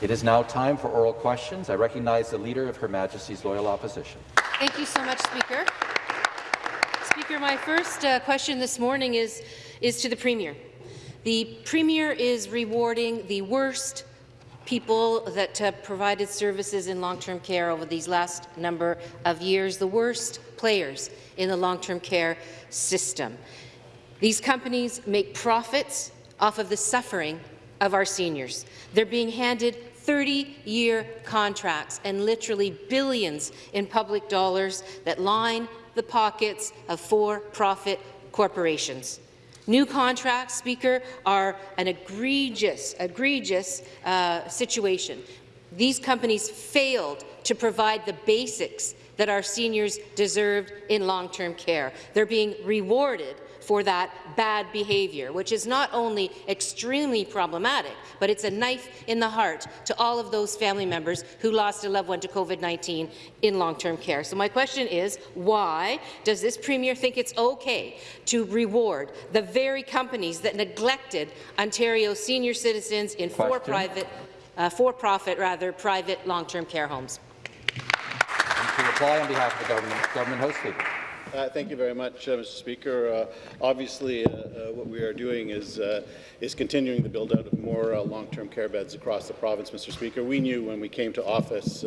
It is now time for oral questions. I recognize the Leader of Her Majesty's Loyal Opposition. Thank you so much, Speaker. Speaker, my first uh, question this morning is, is to the Premier. The Premier is rewarding the worst people that uh, provided services in long-term care over these last number of years, the worst players in the long-term care system. These companies make profits off of the suffering of our seniors. They're being handed 30-year contracts and literally billions in public dollars that line the pockets of for-profit corporations. New contracts, Speaker, are an egregious, egregious uh, situation. These companies failed to provide the basics that our seniors deserved in long-term care. They're being rewarded for that bad behaviour, which is not only extremely problematic, but it's a knife in the heart to all of those family members who lost a loved one to COVID-19 in long-term care. So my question is, why does this Premier think it's okay to reward the very companies that neglected Ontario senior citizens in for-private, uh, for-profit, rather, private long-term care homes? And to reply on behalf of the government, government House Leader. Uh, thank you very much, uh, Mr. Speaker. Uh, obviously, uh, uh, what we are doing is uh, is continuing the build out of more long-term care beds across the province, Mr. Speaker. We knew when we came to office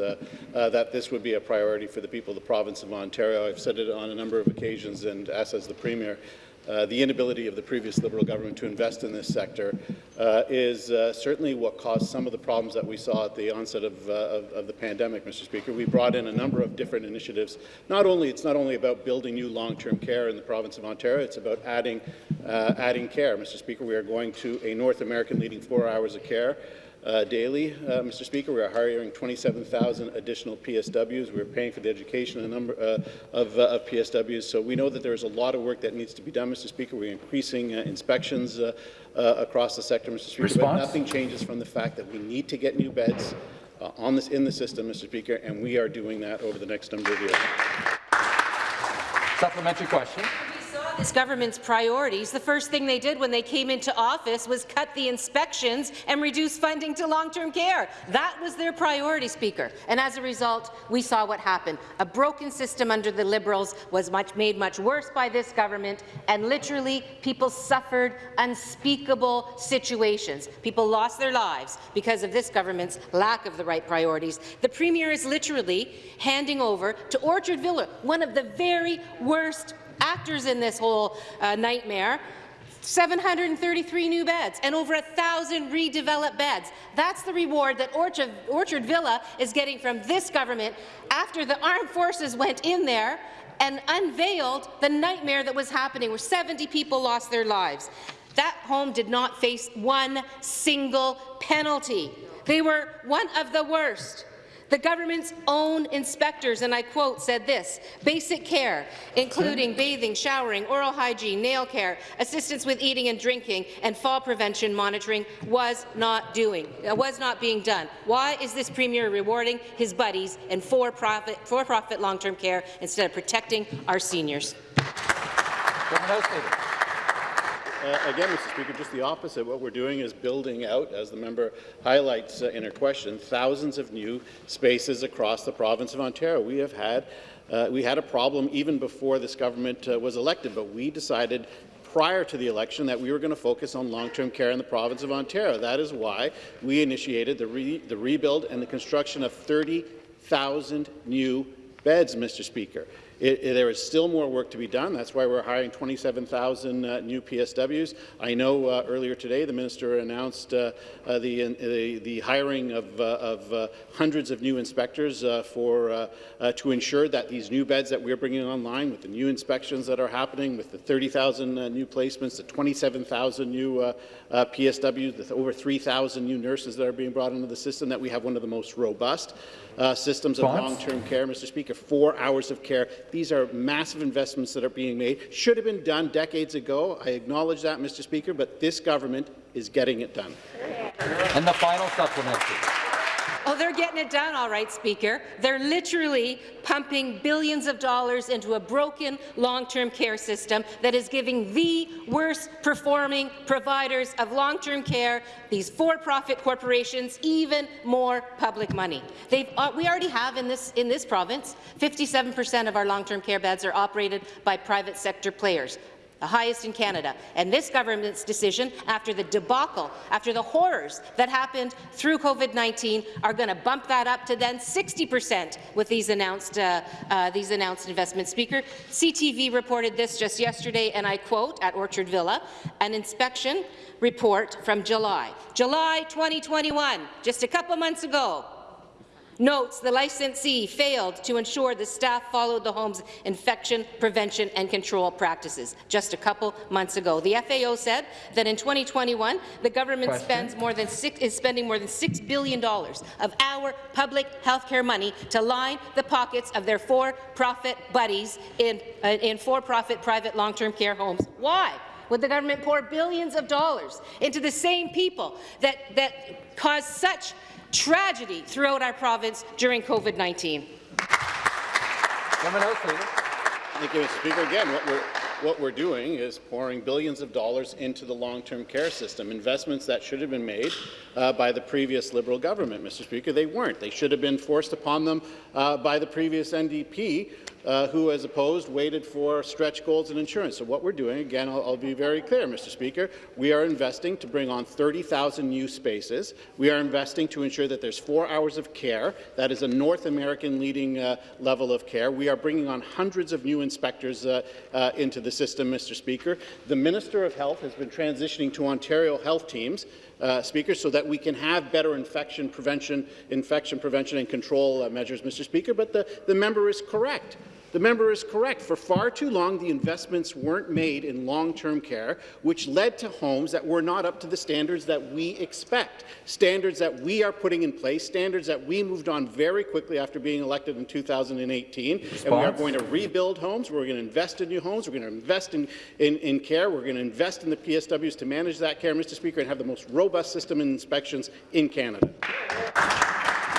that this would be a priority for the people of the province of Ontario. I've said it on a number of occasions, and as has the Premier, uh, the inability of the previous Liberal government to invest in this sector uh, is uh, certainly what caused some of the problems that we saw at the onset of, uh, of, of, the pandemic, Mr. Speaker. We brought in a number of different initiatives. Not only It's not only about building new long-term care in the province of Ontario, it's about adding, uh, adding care. Mr. Speaker, we are going to a North American leading four hours of care uh, daily, uh, Mr. Speaker. We are hiring 27,000 additional PSWs. We're paying for the education number uh, of, uh, of, PSWs. So we know that there is a lot of work that needs to be done, Mr. Speaker. We're increasing uh, inspections uh, across the sector, Mr. Speaker. Response? But nothing changes from the fact that we need to get new beds on this in the system, Mr. Speaker, and we are doing that over the next number of years. Supplementary question this government's priorities, the first thing they did when they came into office was cut the inspections and reduce funding to long-term care. That was their priority, Speaker. And as a result, we saw what happened. A broken system under the Liberals was much, made much worse by this government, and literally people suffered unspeakable situations. People lost their lives because of this government's lack of the right priorities. The Premier is literally handing over to Orchard Villa, one of the very worst actors in this whole uh, nightmare, 733 new beds and over 1,000 redeveloped beds. That's the reward that Orchard, Orchard Villa is getting from this government after the armed forces went in there and unveiled the nightmare that was happening where 70 people lost their lives. That home did not face one single penalty. They were one of the worst. The government's own inspectors, and I quote, said this, basic care, including bathing, showering, oral hygiene, nail care, assistance with eating and drinking, and fall prevention monitoring was not doing, uh, was not being done. Why is this Premier rewarding his buddies in for-profit for-profit long-term care instead of protecting our seniors? Uh, again, Mr. Speaker, just the opposite. What we're doing is building out, as the member highlights uh, in her question, thousands of new spaces across the province of Ontario. We have had uh, we had a problem even before this government uh, was elected, but we decided prior to the election that we were going to focus on long-term care in the province of Ontario. That is why we initiated the, re the rebuild and the construction of 30,000 new beds, Mr. Speaker. It, it, there is still more work to be done. That's why we're hiring 27,000 uh, new PSWs. I know uh, earlier today the minister announced uh, uh the, uh, the, the, hiring of, of hundreds of new inspectors for, to ensure that these new beds that we're bringing online, with the new inspections that are happening, with the 30,000 new placements, the 27,000 new PSWs, the over 3,000 new nurses that are being brought into the system, that we have one of the most robust uh, systems of long-term care, Mr. Speaker, four hours of care. These are massive investments that are being made. Should have been done decades ago. I acknowledge that, Mr. Speaker, but this government is getting it done. And the final supplementary. Oh, they're getting it done, all right, Speaker. They're literally pumping billions of dollars into a broken long-term care system that is giving the worst performing providers of long-term care, these for-profit corporations, even more public money. They've, uh, we already have in this, in this province, 57% of our long-term care beds are operated by private sector players the highest in Canada. And this government's decision, after the debacle, after the horrors that happened through COVID-19, are going to bump that up to then 60 percent with these announced, uh, uh, these announced investments. Speaker, CTV reported this just yesterday, and I quote, at Orchard Villa, an inspection report from July. July 2021, just a couple months ago, notes the licensee failed to ensure the staff followed the home's infection prevention and control practices just a couple months ago. The FAO said that in 2021, the government Question. spends more than six, is spending more than $6 billion of our public health care money to line the pockets of their for-profit buddies in, uh, in for-profit private long-term care homes. Why? Would the government pour billions of dollars into the same people that, that caused such tragedy throughout our province during COVID-19. Government House Leader. Thank you, Mr. Speaker. Again, what we're, what we're doing is pouring billions of dollars into the long-term care system, investments that should have been made uh, by the previous Liberal government, Mr. Speaker. They weren't. They should have been forced upon them uh, by the previous NDP, uh, who, as opposed, waited for stretch goals and insurance. So what we're doing, again, I'll, I'll be very clear, Mr. Speaker, we are investing to bring on 30,000 new spaces. We are investing to ensure that there's four hours of care. That is a North American leading uh, level of care. We are bringing on hundreds of new inspectors uh, uh, into the system, Mr. Speaker. The Minister of Health has been transitioning to Ontario health teams uh, Speaker, so that we can have better infection prevention, infection prevention and control uh, measures, Mr. Speaker. But the, the member is correct. The member is correct. For far too long, the investments weren't made in long-term care, which led to homes that were not up to the standards that we expect, standards that we are putting in place, standards that we moved on very quickly after being elected in 2018. Response? And we are going to rebuild homes. We're going to invest in new homes. We're going to invest in, in, in care. We're going to invest in the PSWs to manage that care, Mr. Speaker, and have the most robust system in inspections in Canada.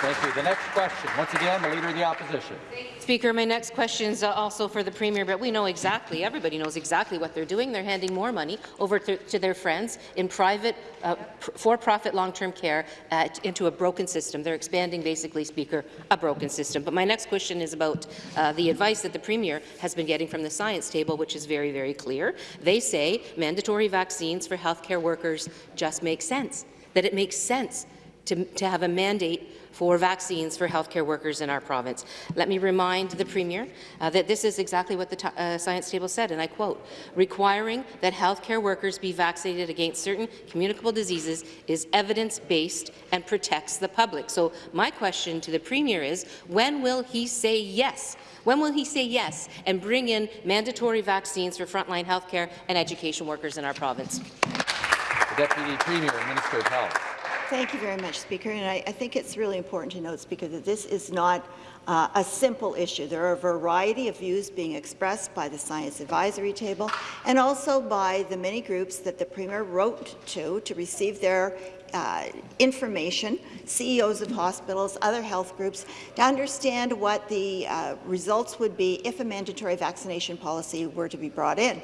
Thank you. The next question, once again, the Leader of the Opposition. Speaker, my next question is uh, also for the Premier, but we know exactly, everybody knows exactly what they're doing. They're handing more money over to, to their friends in private, uh, for-profit long-term care uh, into a broken system. They're expanding, basically, Speaker, a broken system. But my next question is about uh, the advice that the Premier has been getting from the science table, which is very, very clear. They say mandatory vaccines for healthcare workers just make sense, that it makes sense to, to have a mandate for vaccines for healthcare workers in our province. Let me remind the Premier uh, that this is exactly what the uh, science table said, and I quote, requiring that healthcare workers be vaccinated against certain communicable diseases is evidence-based and protects the public. So my question to the Premier is, when will he say yes when will he say yes and bring in mandatory vaccines for frontline healthcare and education workers in our province? The Deputy Premier Minister of Health. Thank you very much, Speaker. And I, I think it's really important to note, Speaker, that this is not uh, a simple issue. There are a variety of views being expressed by the Science Advisory Table and also by the many groups that the Premier wrote to to receive their uh, information, CEOs of hospitals, other health groups, to understand what the uh, results would be if a mandatory vaccination policy were to be brought in.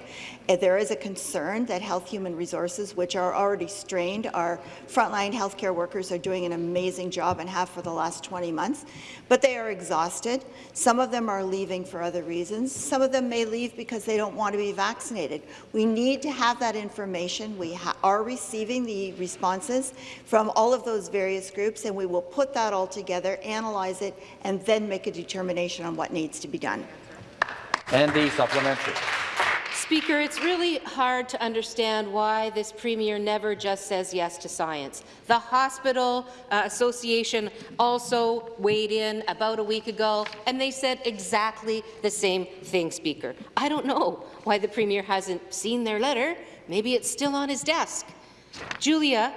Uh, there is a concern that Health Human Resources, which are already strained, our frontline healthcare workers are doing an amazing job and have for the last 20 months, but they are exhausted. Some of them are leaving for other reasons. Some of them may leave because they don't want to be vaccinated. We need to have that information. We are receiving the responses from all of those various groups, and we will put that all together, analyze it, and then make a determination on what needs to be done. And the supplementary. Speaker, it's really hard to understand why this Premier never just says yes to science. The Hospital uh, Association also weighed in about a week ago, and they said exactly the same thing, Speaker. I don't know why the Premier hasn't seen their letter. Maybe it's still on his desk. Julia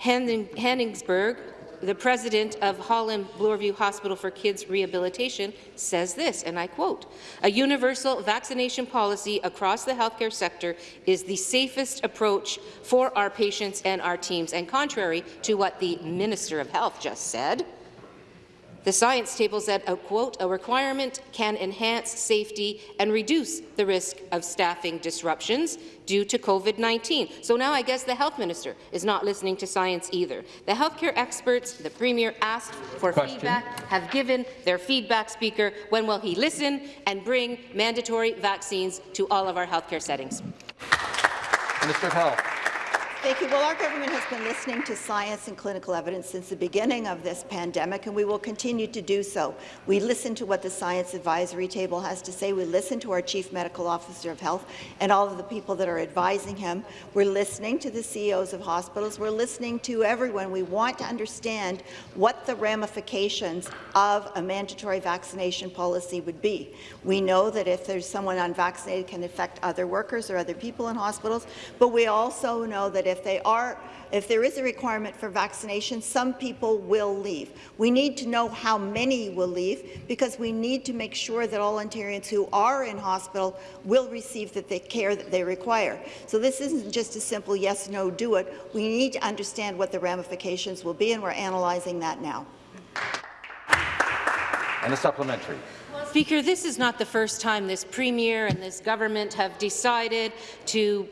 Hanigsberg, the president of Holland Bloorview Hospital for Kids Rehabilitation, says this, and I quote, a universal vaccination policy across the healthcare sector is the safest approach for our patients and our teams, and contrary to what the Minister of Health just said, The science table said, a uh, quote, a requirement can enhance safety and reduce the risk of staffing disruptions due to COVID-19. So now I guess the health minister is not listening to science either. The healthcare experts the premier asked for Question. feedback have given their feedback, Speaker. When will he listen and bring mandatory vaccines to all of our healthcare settings? Minister of Health. Thank you. Well, our government has been listening to science and clinical evidence since the beginning of this pandemic, and we will continue to do so. We listen to what the Science Advisory Table has to say. We listen to our Chief Medical Officer of Health and all of the people that are advising him. We're listening to the CEOs of hospitals. We're listening to everyone. We want to understand what the ramifications of a mandatory vaccination policy would be. We know that if there's someone unvaccinated, it can affect other workers or other people in hospitals, but we also know that if they are if there is a requirement for vaccination, some people will leave. We need to know how many will leave because we need to make sure that all Ontarians who are in hospital will receive the, the care that they require. So this isn't just a simple yes, no, do it. We need to understand what the ramifications will be, and we're analyzing that now. And a supplementary. Speaker, this is not the first time this Premier and this government have decided to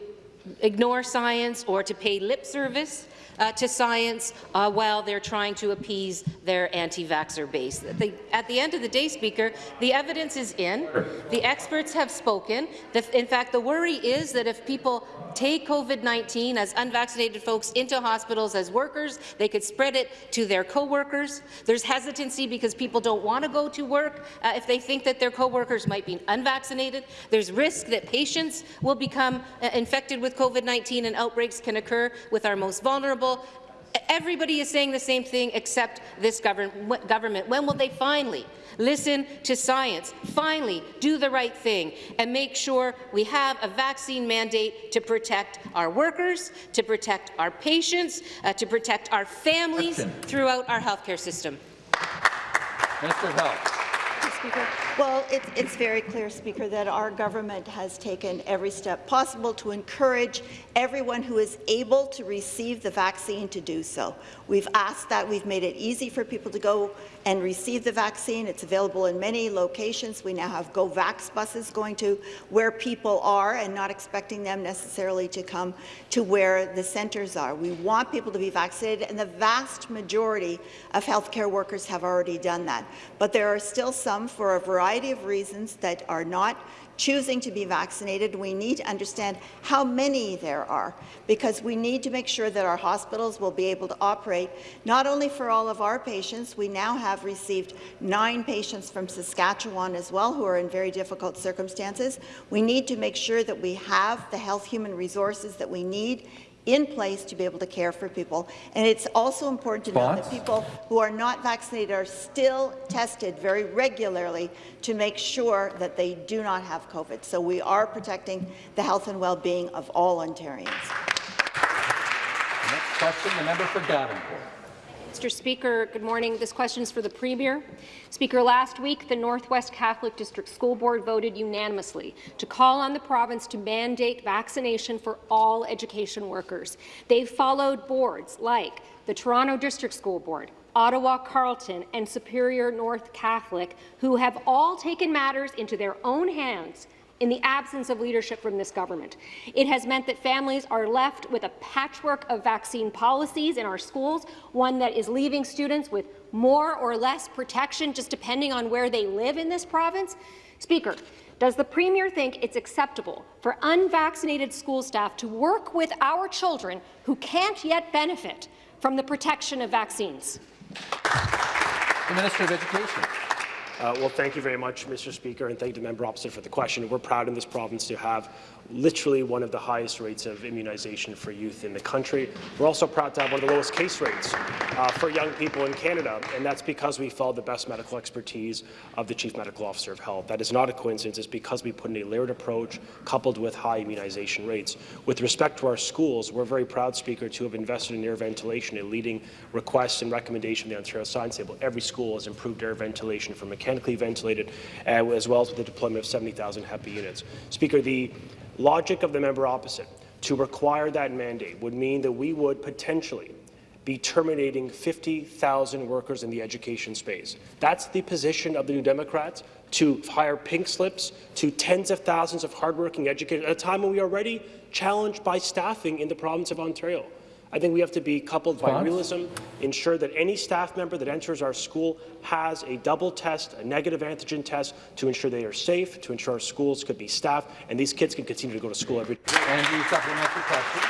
ignore science or to pay lip service uh, to science uh, while they're trying to appease their anti-vaxxer base. The, at the end of the day, Speaker, the evidence is in. The experts have spoken. The, in fact, the worry is that if people take COVID-19 as unvaccinated folks into hospitals as workers, they could spread it to their co-workers. There's hesitancy because people don't want to go to work uh, if they think that their co-workers might be unvaccinated. There's risk that patients will become uh, infected with COVID-19 and outbreaks can occur with our most vulnerable Everybody is saying the same thing except this government. government. When will they finally listen to science, finally do the right thing, and make sure we have a vaccine mandate to protect our workers, to protect our patients, uh, to protect our families throughout our healthcare system? Minister of Health. Well, it's, it's very clear, Speaker, that our government has taken every step possible to encourage everyone who is able to receive the vaccine to do so. We've asked that. We've made it easy for people to go and receive the vaccine. It's available in many locations. We now have GoVax buses going to where people are and not expecting them necessarily to come to where the centres are. We want people to be vaccinated, and the vast majority of healthcare workers have already done that. But there are still some, for a variety of reasons, that are not choosing to be vaccinated. We need to understand how many there are, because we need to make sure that our hospitals will be able to operate not only for all of our patients, we now have received nine patients from Saskatchewan as well who are in very difficult circumstances. We need to make sure that we have the health human resources that we need in place to be able to care for people. And it's also important to know that people who are not vaccinated are still tested very regularly to make sure that they do not have COVID. So we are protecting the health and well-being of all Ontarians. Next question, the member for Davenport. Mr. Speaker, good morning. This question is for the Premier. Speaker, last week, the Northwest Catholic District School Board voted unanimously to call on the province to mandate vaccination for all education workers. They've followed boards like the Toronto District School Board, Ottawa Carleton, and Superior North Catholic, who have all taken matters into their own hands in the absence of leadership from this government. It has meant that families are left with a patchwork of vaccine policies in our schools, one that is leaving students with more or less protection just depending on where they live in this province. Speaker, does the Premier think it's acceptable for unvaccinated school staff to work with our children who can't yet benefit from the protection of vaccines? The Minister of Education. Uh, well, thank you very much, Mr. Speaker, and thank the member opposite for the question. We're proud in this province to have literally one of the highest rates of immunization for youth in the country. We're also proud to have one of the lowest case rates uh, for young people in Canada, and that's because we followed the best medical expertise of the Chief Medical Officer of Health. That is not a coincidence. It's because we put in a layered approach coupled with high immunization rates. With respect to our schools, we're very proud, Speaker, to have invested in air ventilation, a leading request and recommendation of the Ontario Science Table. Every school has improved air ventilation from mechanically ventilated, uh, as well as with the deployment of 70,000 HEPA units. Speaker, the logic of the member opposite to require that mandate would mean that we would potentially be terminating 50,000 workers in the education space. That's the position of the New Democrats, to hire pink slips to tens of thousands of hardworking educators at a time when we are already challenged by staffing in the province of Ontario. I think we have to be coupled by realism, ensure that any staff member that enters our school has a double test, a negative antigen test, to ensure they are safe, to ensure our schools could be staffed, and these kids can continue to go to school every day. And the supplementary question.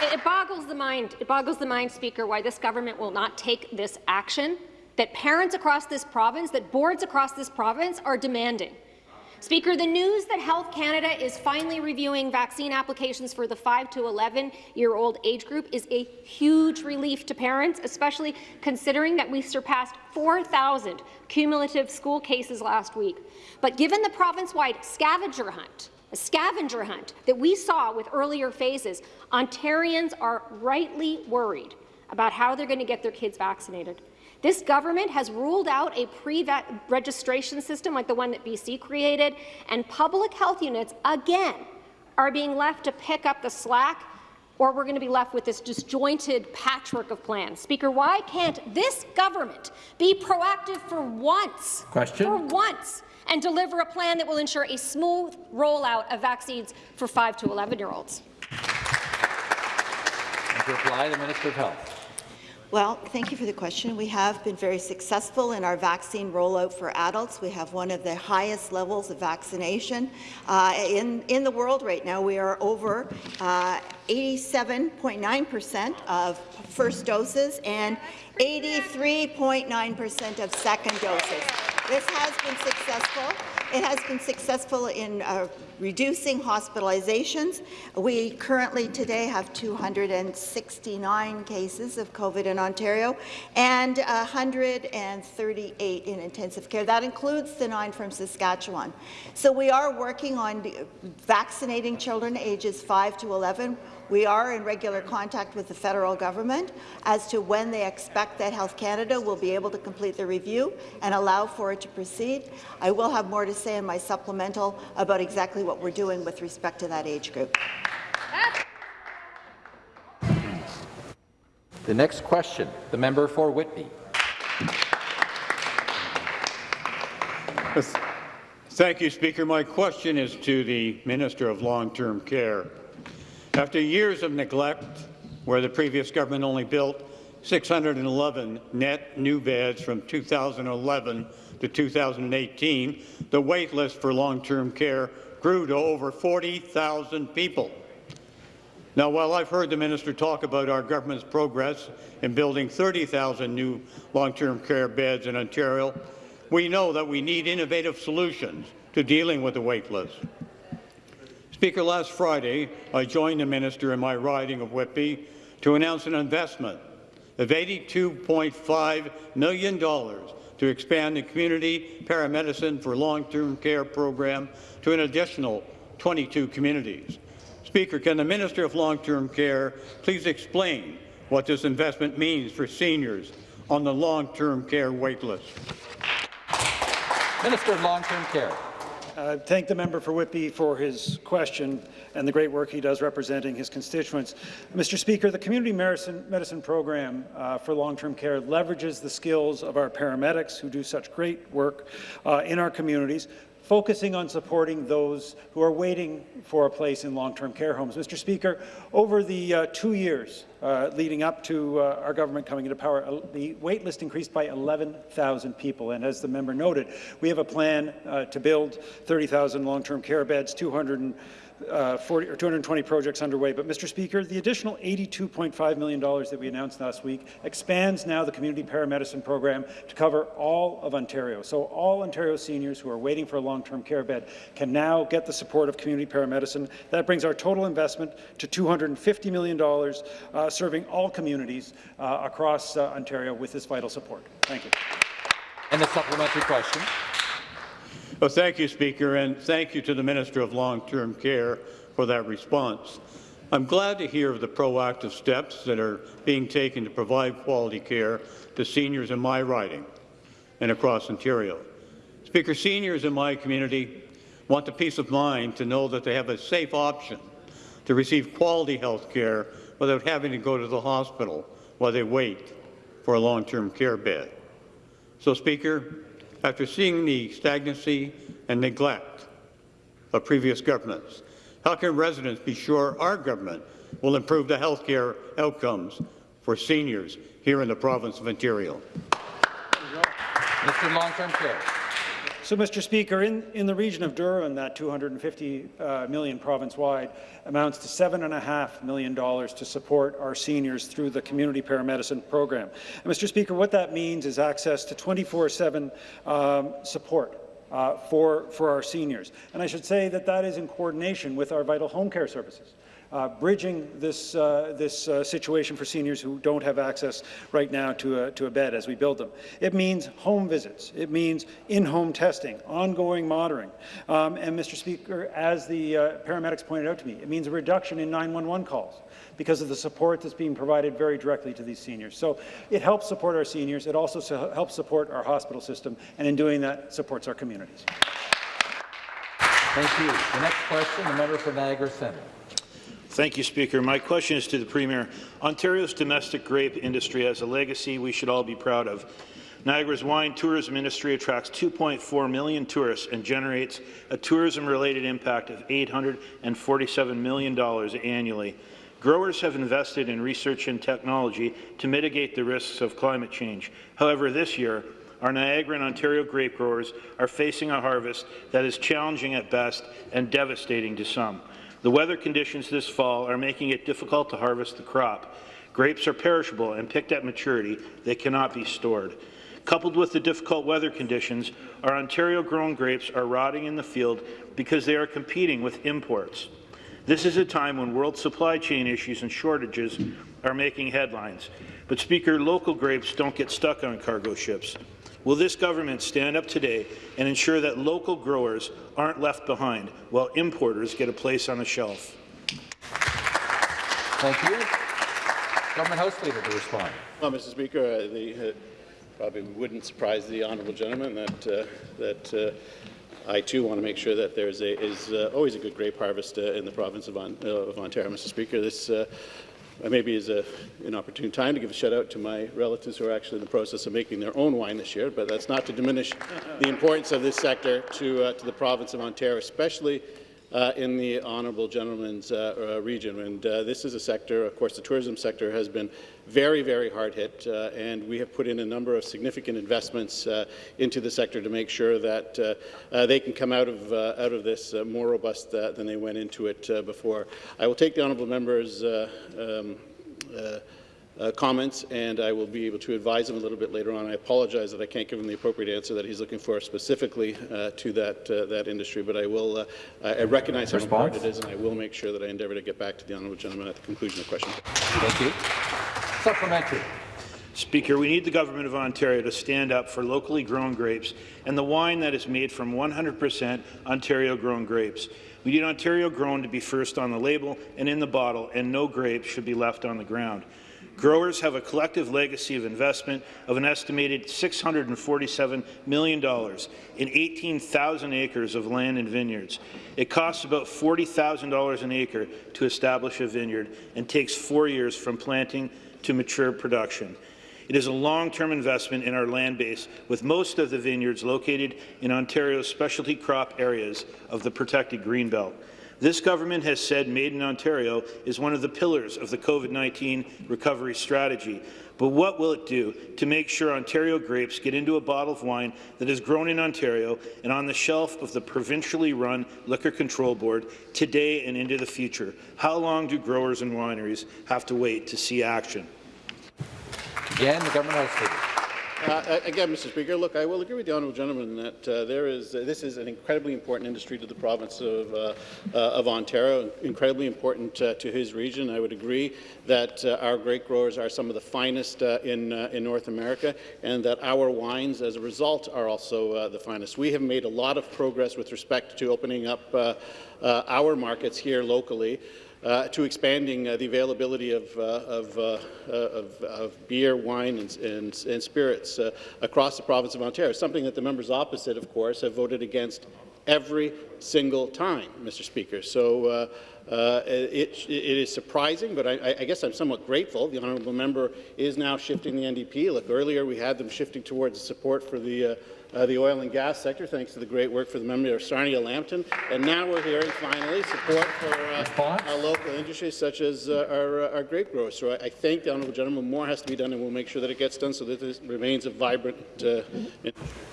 It it boggles the mind. It boggles the mind, Speaker, why this government will not take this action that parents across this province, that boards across this province are demanding. Speaker, the news that Health Canada is finally reviewing vaccine applications for the 5 to 11-year-old age group is a huge relief to parents, especially considering that we surpassed 4,000 cumulative school cases last week. But given the province-wide scavenger hunt, a scavenger hunt that we saw with earlier phases, Ontarians are rightly worried about how they're going to get their kids vaccinated. This government has ruled out a pre-registration system like the one that BC created, and public health units, again, are being left to pick up the slack or we're going to be left with this disjointed patchwork of plans. Speaker, why can't this government be proactive for once, Question. for once, and deliver a plan that will ensure a smooth rollout of vaccines for 5 to 11-year-olds? And to reply, the Minister of Health. Well, thank you for the question. We have been very successful in our vaccine rollout for adults. We have one of the highest levels of vaccination uh, in, in the world right now. We are over 87.9% of first doses and 83.9% of second doses. This has been successful. It has been successful in uh, reducing hospitalizations. We currently today have 269 cases of COVID in Ontario and 138 in intensive care. That includes the nine from Saskatchewan. So we are working on vaccinating children ages 5 to 11. We are in regular contact with the federal government as to when they expect that Health Canada will be able to complete the review and allow for it to proceed. I will have more to say in my supplemental about exactly what we're doing with respect to that age group. The next question, the member for Whitby. Thank you, Speaker. My question is to the Minister of Long-Term Care. After years of neglect, where the previous government only built 611 net new beds from 2011 to 2018, the wait list for long-term care grew to over 40,000 people. Now, while I've heard the minister talk about our government's progress in building 30,000 new long-term care beds in Ontario, we know that we need innovative solutions to dealing with the wait list. Speaker, last Friday, I joined the minister in my riding of Whitby to announce an investment of $82.5 million to expand the community paramedicine for long-term care program to an additional 22 communities. Speaker, can the Minister of Long-Term Care please explain what this investment means for seniors on the long-term care waitlist? Minister of Long-Term Care. Uh, thank the member for Whitby for his question and the great work he does representing his constituents. Mr. Speaker, the Community Medicine, medicine Program uh, for Long-Term Care leverages the skills of our paramedics who do such great work uh, in our communities, focusing on supporting those who are waiting for a place in long-term care homes. Mr. Speaker, over the uh, two years uh, leading up to uh, our government coming into power, the wait list increased by 11,000 people. And as the member noted, we have a plan uh, to build 30,000 long-term care beds, 200 uh, 40 or 220 projects underway. But, Mr. Speaker, the additional $82.5 million that we announced last week expands now the community paramedicine program to cover all of Ontario. So all Ontario seniors who are waiting for a long-term care bed can now get the support of community paramedicine. That brings our total investment to $250 million, uh, serving all communities uh, across uh, Ontario with this vital support. Thank you. And the supplementary question. Well, thank you, Speaker, and thank you to the Minister of Long-Term Care for that response. I'm glad to hear of the proactive steps that are being taken to provide quality care to seniors in my riding and across Ontario. Speaker, seniors in my community want the peace of mind to know that they have a safe option to receive quality health care without having to go to the hospital while they wait for a long-term care bed. So, Speaker, after seeing the stagnancy and neglect of previous governments, how can residents be sure our government will improve the health care outcomes for seniors here in the province of Ontario? Of Long-Term Care. So, Mr. Speaker, in, in the region of Durham, that 250 uh, million province-wide amounts to $7.5 million to support our seniors through the community paramedicine program. And, Mr. Speaker, what that means is access to 24-7 um, support uh, for, for our seniors. And I should say that that is in coordination with our vital home care services uh, bridging this, uh, this uh, situation for seniors who don't have access right now to a, to a bed as we build them. It means home visits. It means in-home testing, ongoing monitoring. Um, and, Mr. Speaker, as the uh, paramedics pointed out to me, it means a reduction in 911 calls because of the support that's being provided very directly to these seniors. So it helps support our seniors. It also so helps support our hospital system, and in doing that, supports our communities. Thank you. The next question, the member for Niagara Centre. Thank you, Speaker. My question is to the Premier. Ontario's domestic grape industry has a legacy we should all be proud of. Niagara's wine tourism industry attracts 2.4 million tourists and generates a tourism-related impact of $847 million annually. Growers have invested in research and technology to mitigate the risks of climate change. However, this year, our Niagara and Ontario grape growers are facing a harvest that is challenging at best and devastating to some. The weather conditions this fall are making it difficult to harvest the crop. Grapes are perishable and picked at maturity. They cannot be stored. Coupled with the difficult weather conditions, our Ontario-grown grapes are rotting in the field because they are competing with imports. This is a time when world supply chain issues and shortages are making headlines. But, Speaker, local grapes don't get stuck on cargo ships. Will this government stand up today and ensure that local growers aren't left behind while importers get a place on the shelf? Thank you. Government House Leader to respond. Well, Mr. Speaker, uh, the, uh, probably wouldn't surprise the honourable gentleman that uh, that uh, I too want to make sure that there is, uh, always a good grape harvest uh, in the province of, on, of Ontario, Mr. Speaker. This maybe is a, an opportune time to give a shout out to my relatives who are actually in the process of making their own wine this year, but that's not to diminish the importance of this sector to, uh, to the province of Ontario, especially uh, in the honourable gentleman's uh, uh, region. And uh, this is a sector, of course, the tourism sector has been very, very hard hit, uh, and we have put in a number of significant investments into the sector to make sure that they can come out of out of this more robust than they went into it before. I will take the honourable members. Um, uh, comments, and I will be able to advise him a little bit later on. I apologize that I can't give him the appropriate answer that he's looking for specifically uh, to that uh, that industry, but I will. Uh, I recognize how important it is, and I will make sure that I endeavour to get back to the honourable gentleman at the conclusion of the question. Thank you. Supplementary. Speaker, we need the Government of Ontario to stand up for locally grown grapes and the wine that is made from 100% Ontario-grown grapes. We need Ontario grown to be first on the label and in the bottle, and no grapes should be left on the ground. Growers have a collective legacy of investment of an estimated $647 million in 18,000 acres of land and vineyards. It costs about $40,000 an acre to establish a vineyard and takes four years from planting to mature production. It is a long-term investment in our land base, with most of the vineyards located in Ontario's specialty crop areas of the protected Greenbelt. This government has said Made in Ontario is one of the pillars of the COVID-19 recovery strategy. But what will it do to make sure Ontario grapes get into a bottle of wine that is grown in Ontario and on the shelf of the provincially run Liquor Control Board today and into the future? How long do growers and wineries have to wait to see action? Again, the government leader. Uh, again, Mr. Speaker, look, I will agree with the honourable gentleman that uh, there is uh, this is an incredibly important industry to the province of, uh, uh, of Ontario, incredibly important uh, to his region. I would agree that our grape growers are some of the finest in in North America, and that our wines, as a result, are also the finest. We have made a lot of progress with respect to opening up our markets here locally uh, to expanding uh, the availability of, uh, of, uh, uh, of, of, beer, wine, and, and, and spirits across the province of Ontario, something that the members opposite, of course, have voted against every single time, Mr. Speaker. So Uh, it, it is surprising, but I, I guess I'm somewhat grateful. The honourable member is now shifting the NDP. Look, earlier we had them shifting towards support for the uh, uh, the oil and gas sector, thanks to the great work for the member of Sarnia Lambton. And now we're hearing finally support for uh, local industries such as uh, our, uh, our grape growers. So I, I, thank the honourable gentleman. More has to be done, and we'll make sure that it gets done so that this remains a vibrant. Uh,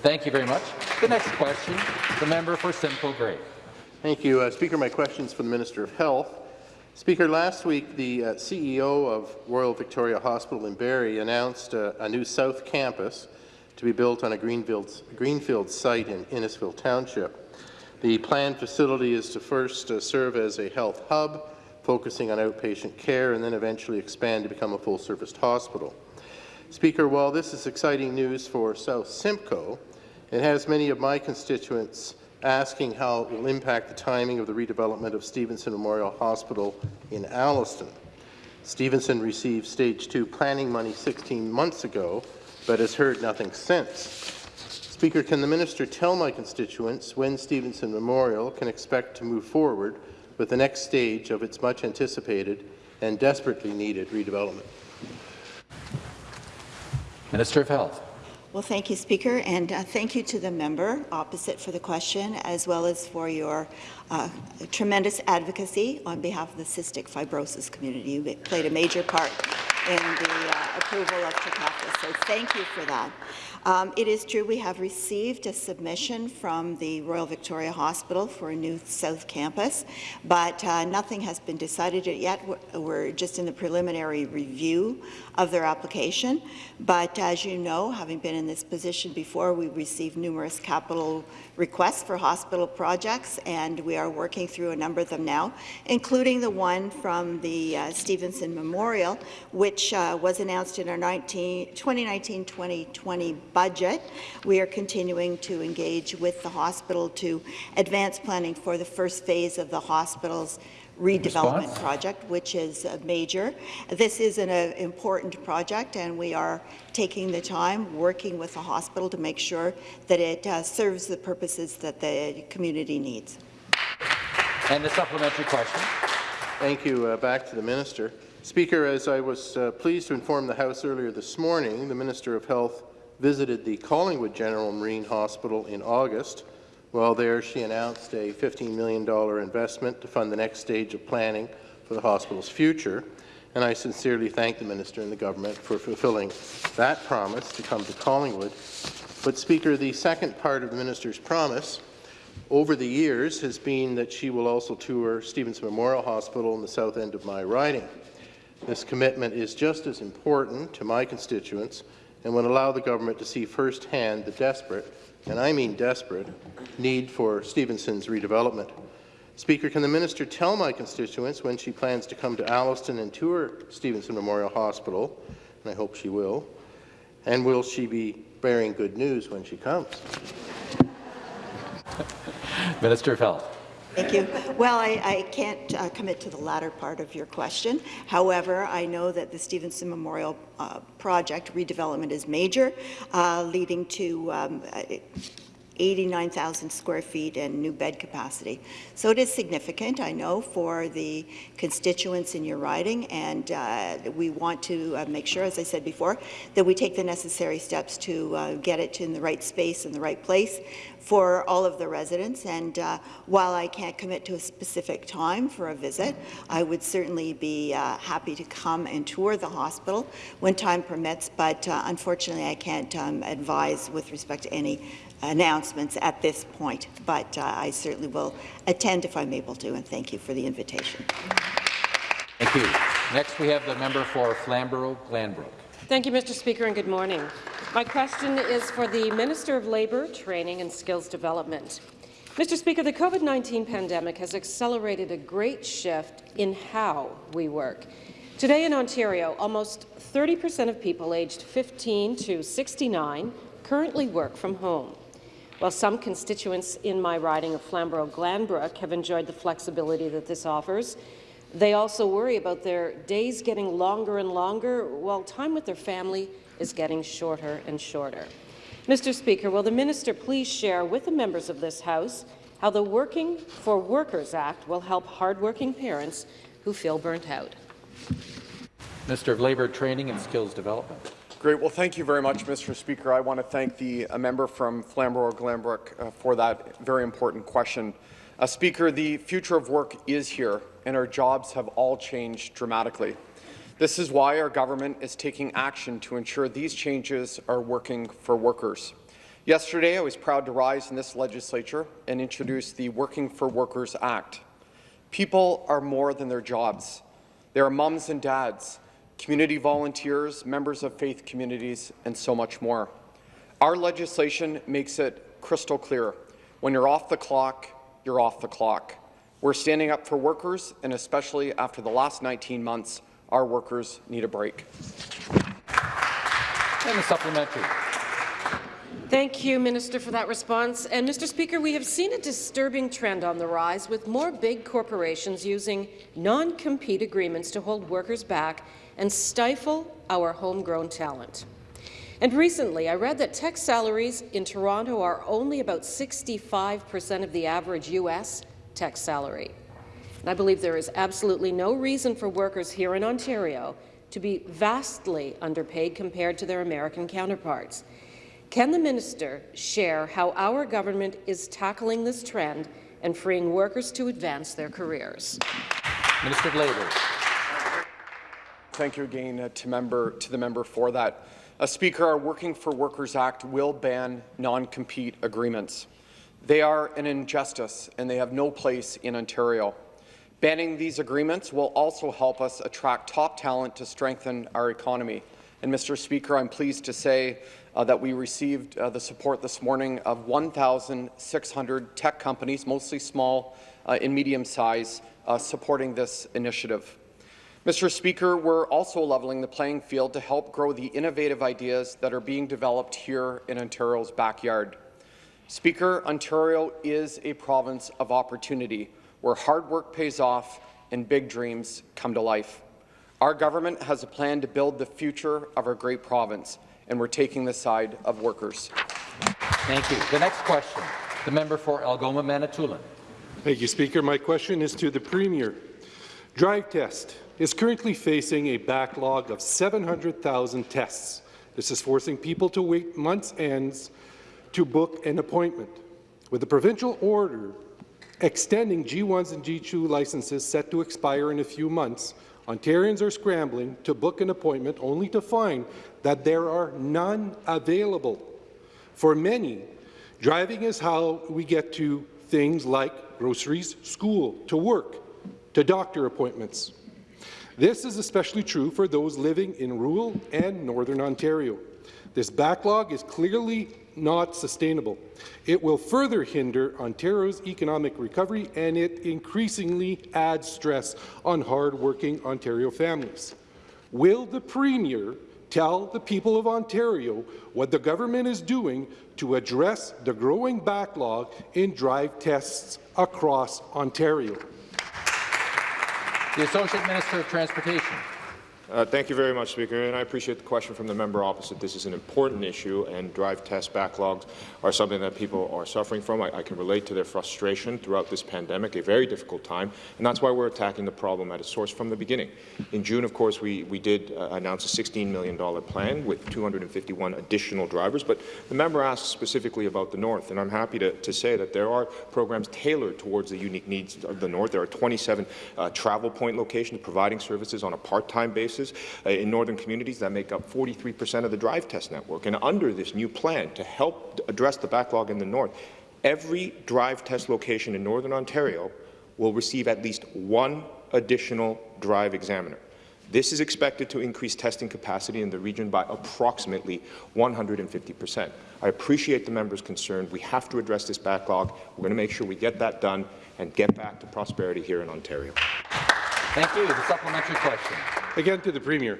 thank you very much. The next question, the member for Simcoe Grey. Thank you, Speaker. My question is for the Minister of Health. Speaker, last week the uh, CEO of Royal Victoria Hospital in Barrie announced uh, a new South Campus to be built on a greenfield, greenfield site in Innisfil Township. The planned facility is to first uh, serve as a health hub, focusing on outpatient care, and then eventually expand to become a full-service hospital. Speaker, while this is exciting news for South Simcoe, it has many of my constituents asking how it will impact the timing of the redevelopment of Stevenson Memorial Hospital in Alliston. Stevenson received Stage 2 planning money 16 months ago, but has heard nothing since. Speaker, can the minister tell my constituents when Stevenson Memorial can expect to move forward with the next stage of its much anticipated and desperately needed redevelopment? Minister of Health. Well, thank you, Speaker, and uh, thank you to the member opposite for the question, as well as for your uh, tremendous advocacy on behalf of the cystic fibrosis community. You played a major part in the uh, approval of Trikafta, so thank you for that. Um, it is true we have received a submission from the Royal Victoria Hospital for a new South Campus, but uh, nothing has been decided yet. We're just in the preliminary review of their application. But as you know, having been in this position before, we received numerous capital requests for hospital projects, and we are working through a number of them now, including the one from the uh, Stevenson Memorial, which uh, was announced in our 2019-2020 budget. We are continuing to engage with the hospital to advance planning for the first phase of the hospital's redevelopment Response? project, which is a major. This is an uh, important project, and we are taking the time working with the hospital to make sure that it uh, serves the purposes that the community needs. And the supplementary question. Thank you. Uh, back to the minister. Speaker, as I was uh, pleased to inform the House earlier this morning, the Minister of Health visited the Collingwood General Marine Hospital in August. While there, she announced a $15 million investment to fund the next stage of planning for the hospital's future, and I sincerely thank the minister and the government for fulfilling that promise to come to Collingwood. But, Speaker, the second part of the minister's promise over the years has been that she will also tour Stevenson Memorial Hospital in the south end of my riding. This commitment is just as important to my constituents and would allow the government to see firsthand the desperate, and I mean desperate, need for Stevenson's redevelopment. Speaker, can the minister tell my constituents when she plans to come to Alliston and tour Stevenson Memorial Hospital, and I hope she will, and will she be bearing good news when she comes? Minister of Health. Thank you. Well, I, I can't uh, commit to the latter part of your question. However, I know that the Stevenson Memorial uh, Project redevelopment is major, uh, leading to um, 89,000 square feet and new bed capacity. So it is significant, I know, for the constituents in your riding, and uh, we want to uh, make sure, as I said before, that we take the necessary steps to uh, get it in the right space in the right place for all of the residents. And uh, while I can't commit to a specific time for a visit, I would certainly be uh, happy to come and tour the hospital when time permits, but uh, unfortunately I can't um, advise with respect to any announcements at this point, but uh, I certainly will attend if I'm able to, and thank you for the invitation. Thank you. Next, we have the member for Flamborough-Glanbrook. Thank you, Mr. Speaker, and good morning. My question is for the Minister of Labour, Training and Skills Development. Mr. Speaker, the COVID-19 pandemic has accelerated a great shift in how we work. Today in Ontario, almost 30 percent of people aged 15 to 69 currently work from home. While some constituents in my riding of Flamborough-Glanbrook have enjoyed the flexibility that this offers, they also worry about their days getting longer and longer while time with their family is getting shorter and shorter. Mr. Speaker, will the minister please share with the members of this House how the Working for Workers Act will help hardworking parents who feel burnt out. Minister of Labour, Training and Skills Development. Great. Well, thank you very much, Mr. Speaker. I want to thank the member from Flamborough-Glanbrook uh, for that very important question. Uh, Speaker, the future of work is here, and our jobs have all changed dramatically. This is why our government is taking action to ensure these changes are working for workers. Yesterday, I was proud to rise in this legislature and introduce the Working for Workers Act. People are more than their jobs. They are mums and dads, community volunteers, members of faith communities, and so much more. Our legislation makes it crystal clear. When you're off the clock, you're off the clock. We're standing up for workers, and especially after the last 19 months, our workers need a break. And the supplementary. Thank you, Minister, for that response. And, Mr. Speaker, we have seen a disturbing trend on the rise, with more big corporations using non-compete agreements to hold workers back and stifle our homegrown talent. And recently, I read that tech salaries in Toronto are only about 65 percent of the average U.S. tech salary. And I believe there is absolutely no reason for workers here in Ontario to be vastly underpaid compared to their American counterparts. Can the minister share how our government is tackling this trend and freeing workers to advance their careers? Minister of Labour. Thank you again uh, to, member, to the member for that. Uh, Speaker, our Working for Workers Act will ban non-compete agreements. They are an injustice and they have no place in Ontario. Banning these agreements will also help us attract top talent to strengthen our economy. And Mr. Speaker, I'm pleased to say uh, that we received uh, the support this morning of 1,600 tech companies, mostly small uh, and medium size, uh, supporting this initiative. Mr. Speaker, we're also leveling the playing field to help grow the innovative ideas that are being developed here in Ontario's backyard. Speaker, Ontario is a province of opportunity where hard work pays off and big dreams come to life. Our government has a plan to build the future of our great province, and we're taking the side of workers. Thank you. The next question, the member for Algoma Manitoulin. Thank you, Speaker. My question is to the Premier. Drive Test is currently facing a backlog of 700,000 tests. This is forcing people to wait months ends to book an appointment. With a provincial order extending G1s and G2 licenses set to expire in a few months, Ontarians are scrambling to book an appointment only to find that there are none available. For many, driving is how we get to things like groceries, school, to work, to doctor appointments. This is especially true for those living in rural and northern Ontario. This backlog is clearly not sustainable. It will further hinder Ontario's economic recovery and it increasingly adds stress on hard-working Ontario families. Will the Premier tell the people of Ontario what the government is doing to address the growing backlog in drive tests across Ontario? The Associate Minister of Transportation. Uh, thank you very much, Speaker, and I appreciate the question from the member opposite. This is an important issue, and drive test backlogs are something that people are suffering from. I, I, can relate to their frustration throughout this pandemic, a very difficult time, and that's why we're attacking the problem at its source from the beginning. In June, of course, we, we did uh, announce a $16 million plan with 251 additional drivers, but the member asked specifically about the North, and I'm happy to, to say that there are programs tailored towards the unique needs of the North. There are 27 uh, travel point locations providing services on a part-time basis uh, in northern communities that make up 43 percent of the drive test network. And under this new plan to help address the backlog in the north, every drive test location in northern Ontario will receive at least one additional drive examiner. This is expected to increase testing capacity in the region by approximately 150 percent. I appreciate the member's concern. We have to address this backlog. We're going to make sure we get that done and get back to prosperity here in Ontario. Thank you. The supplementary question. Again to the Premier.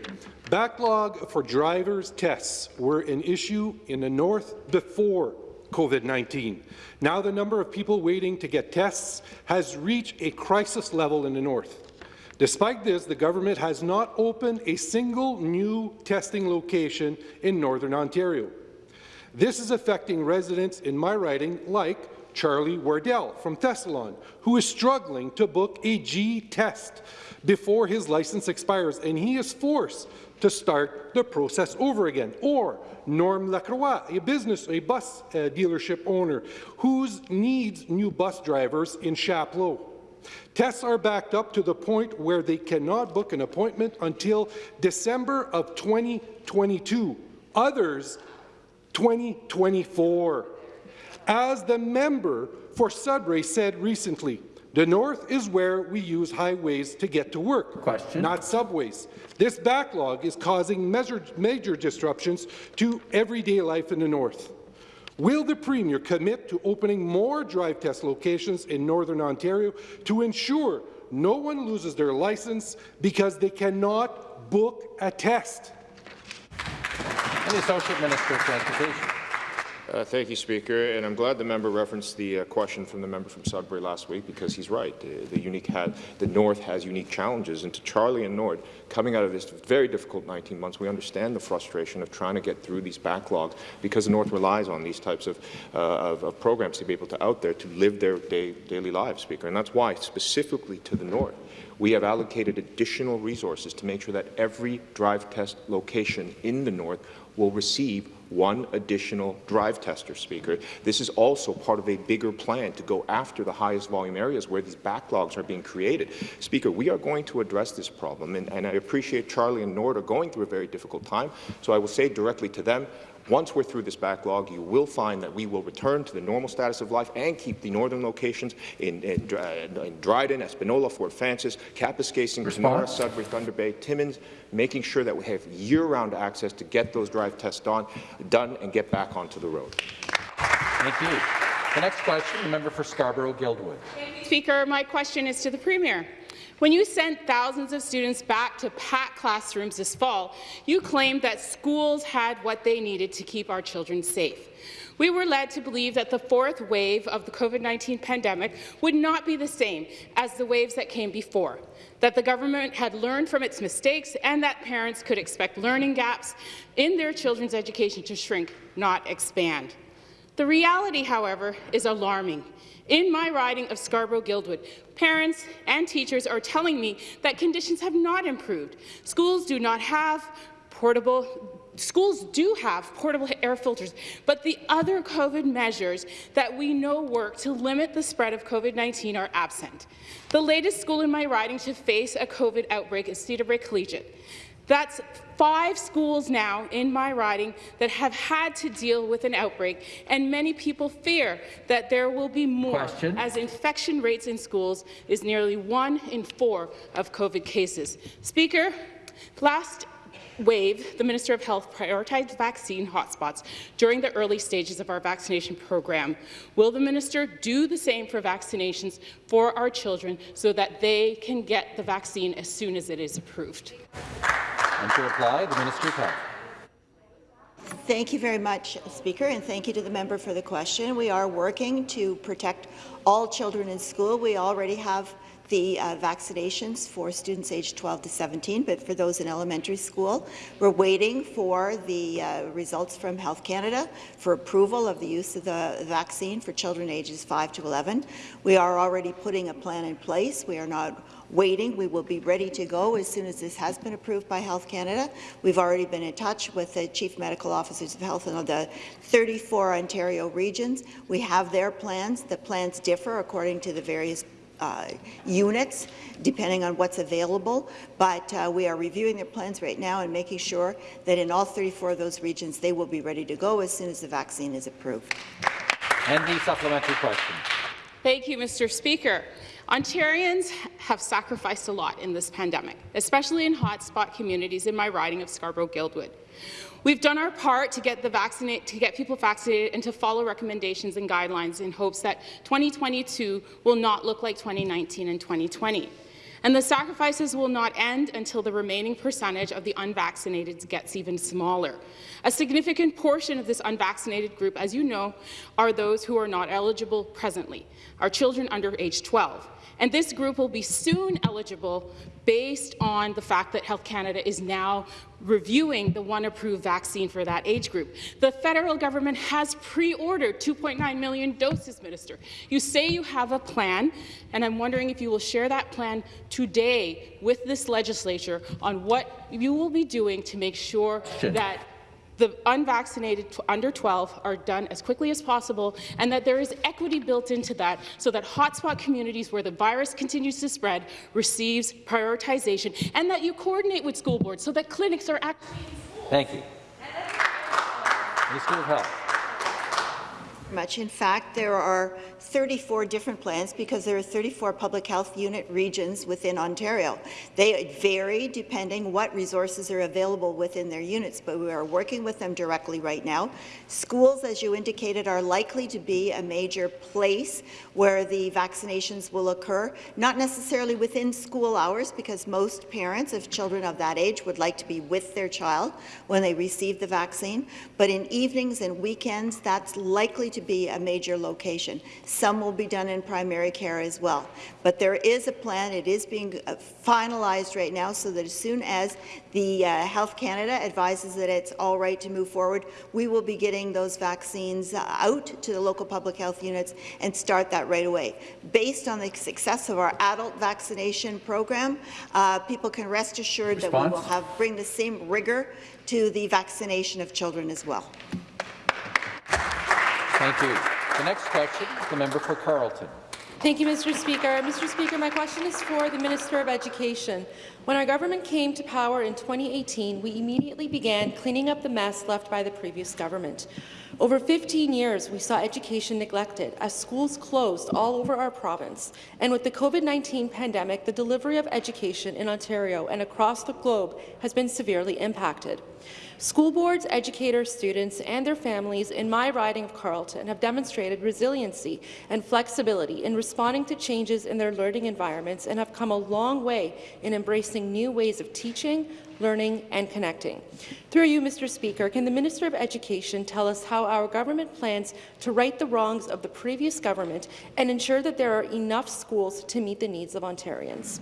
Backlog for drivers' tests were an issue in the North before COVID-19. Now the number of people waiting to get tests has reached a crisis level in the North. Despite this, the government has not opened a single new testing location in Northern Ontario. This is affecting residents in my riding like Charlie Wardell from Thessalon, who is struggling to book a G test before his license expires, and he is forced to start the process over again. Or Norm Lacroix, a business, a bus uh, dealership owner, who needs new bus drivers in Chapleau. Tests are backed up to the point where they cannot book an appointment until December of 2022. Others, 2024. As the member for Sudbury said recently, the north is where we use highways to get to work, Question. not subways. This backlog is causing major, major disruptions to everyday life in the north. Will the Premier commit to opening more drive test locations in Northern Ontario to ensure no one loses their license because they cannot book a test? And the Associate Minister of Transportation. Uh, thank you, Speaker. And I'm glad the member referenced the uh, question from the member from Sudbury last week because he's right. The, the, unique the North has unique challenges. And to Charlie and Norm, coming out of this very difficult 19 months, we understand the frustration of trying to get through these backlogs because the North relies on these types of, uh, of, of, programs to be able to out there to live their day, daily lives, Speaker. And that's why, specifically to the North, we have allocated additional resources to make sure that every drive test location in the North will receive one additional drive tester speaker. This is also part of a bigger plan to go after the highest volume areas where these backlogs are being created. Speaker, we are going to address this problem, and, and I appreciate Charlie and Norm are going through a very difficult time, so I will say directly to them, once we're through this backlog, you will find that we will return to the normal status of life and keep the northern locations in, in, uh, in Dryden, Espanola, Fort Frances, Kapuskasing, Kenora, Sudbury, Thunder Bay, Timmins, making sure that we have year-round access to get those drive tests done, done and get back onto the road. Thank you. The next question, the member for Scarborough-Guildwood. Speaker, my question is to the Premier. When you sent thousands of students back to packed classrooms this fall, you claimed that schools had what they needed to keep our children safe. We were led to believe that the fourth wave of the COVID-19 pandemic would not be the same as the waves that came before, that the government had learned from its mistakes and that parents could expect learning gaps in their children's education to shrink, not expand. The reality, however, is alarming. In my riding of Scarborough-Guildwood, parents and teachers are telling me that conditions have not improved. Schools do not have portable Schools do have portable air filters, but the other COVID measures that we know work to limit the spread of COVID-19 are absent. The latest school in my riding to face a COVID outbreak is Cedarbrae Collegiate. That's five schools now in my riding that have had to deal with an outbreak, and many people fear that there will be more, Question. as infection rates in schools is nearly one in four of COVID cases. Speaker, last wave, the Minister of Health prioritized vaccine hotspots during the early stages of our vaccination program. Will the minister do the same for vaccinations for our children so that they can get the vaccine as soon as it is approved? And to reply, the Minister of Health. Thank you very much, Speaker, and thank you to the member for the question. We are working to protect all children in school. We already have the uh, vaccinations for students aged 12 to 17, but for those in elementary school, we're waiting for the uh, results from Health Canada for approval of the use of the vaccine for children ages 5 to 11. We are already putting a plan in place. We are not waiting. We will be ready to go as soon as this has been approved by Health Canada. We've already been in touch with the Chief Medical Officers of Health in the 34 Ontario regions. We have their plans. The plans differ according to the various uh, units, depending on what's available. But uh, we are reviewing their plans right now and making sure that in all 34 of those regions, they will be ready to go as soon as the vaccine is approved. And the supplementary question. Thank you, Mr. Speaker. Ontarians have sacrificed a lot in this pandemic, especially in hotspot communities in my riding of Scarborough-Guildwood. We've done our part to get, to get people vaccinated and to follow recommendations and guidelines in hopes that 2022 will not look like 2019 and 2020. And the sacrifices will not end until the remaining percentage of the unvaccinated gets even smaller. A significant portion of this unvaccinated group, as you know, are those who are not eligible presently, our children under age 12. And this group will be soon eligible based on the fact that Health Canada is now reviewing the one approved vaccine for that age group. The federal government has pre-ordered 2.9 million doses, Minister. You say you have a plan, and I'm wondering if you will share that plan today with this legislature on what you will be doing to make sure that the unvaccinated under 12 are done as quickly as possible and that there is equity built into that so that hotspot communities where the virus continues to spread receives prioritization and that you coordinate with school boards so that clinics are actually Thank you. Minister of Health. much. In fact, there are 34 different plans because there are 34 public health unit regions within Ontario. They vary depending what resources are available within their units, but we are working with them directly right now. Schools, as you indicated, are likely to be a major place where the vaccinations will occur, not necessarily within school hours because most parents of children of that age would like to be with their child when they receive the vaccine, but in evenings and weekends, that's likely to be a major location. Some will be done in primary care as well. But there is a plan. It is being uh, finalized right now so that as soon as the uh, Health Canada advises that it's all right to move forward, we will be getting those vaccines uh, out to the local public health units and start that right away. Based on the success of our adult vaccination program, uh, people can rest assured that we will have bring the same rigor to the vaccination of children as well. Thank you. The next question, is the member for Carleton. Thank you, Mr. Speaker. Mr. Speaker, my question is for the Minister of Education. When our government came to power in 2018, we immediately began cleaning up the mess left by the previous government. Over 15 years, we saw education neglected as schools closed all over our province. And with the COVID-19 pandemic, the delivery of education in Ontario and across the globe has been severely impacted. School boards, educators, students, and their families in my riding of Carleton have demonstrated resiliency and flexibility in responding to changes in their learning environments and have come a long way in embracing new ways of teaching, learning, and connecting. Through you, Mr. Speaker, can the Minister of Education tell us how our government plans to right the wrongs of the previous government and ensure that there are enough schools to meet the needs of Ontarians?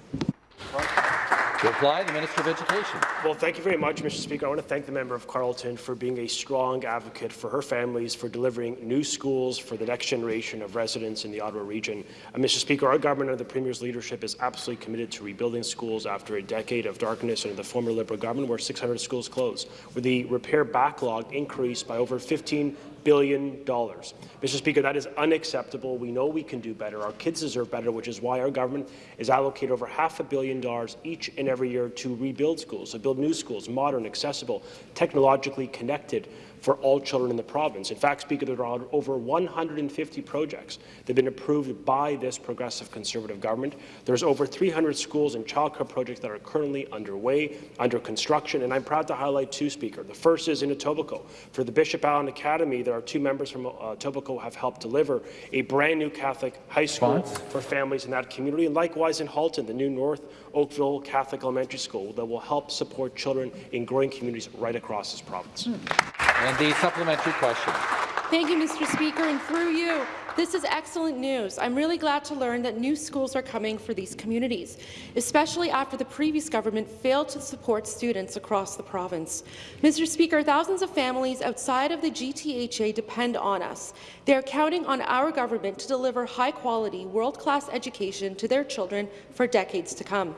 To reply, the Minister of Education. Well, thank you very much, Mr. Speaker. I want to thank the member of Carleton for being a strong advocate for her families, for delivering new schools for the next generation of residents in the Ottawa region. Uh, Mr. Speaker, our government under the Premier's leadership is absolutely committed to rebuilding schools after a decade of darkness under the former Liberal government where 600 schools closed, where the repair backlog increased by over 15 billion dollars. Mr. Speaker, that is unacceptable. We know we can do better. Our kids deserve better, which is why our government is allocated over half a billion dollars each and every year to rebuild schools, to build new schools, modern, accessible, technologically connected for all children in the province. In fact, Speaker, there are over 150 projects that have been approved by this progressive Conservative government. There's over 300 schools and childcare projects that are currently underway, under construction, and I'm proud to highlight two, Speaker. The first is in Etobicoke. For the Bishop Allen Academy, there are two members from uh, Etobicoke have helped deliver a brand new Catholic high school Response? for families in that community, and likewise in Halton, the new North Oakville Catholic Elementary School that will help support children in growing communities right across this province. And the supplementary question. Thank you, Mr. Speaker, and through you, this is excellent news. I'm really glad to learn that new schools are coming for these communities, especially after the previous government failed to support students across the province. Mr. Speaker, thousands of families outside of the GTHA depend on us. They are counting on our government to deliver high-quality, world-class education to their children for decades to come.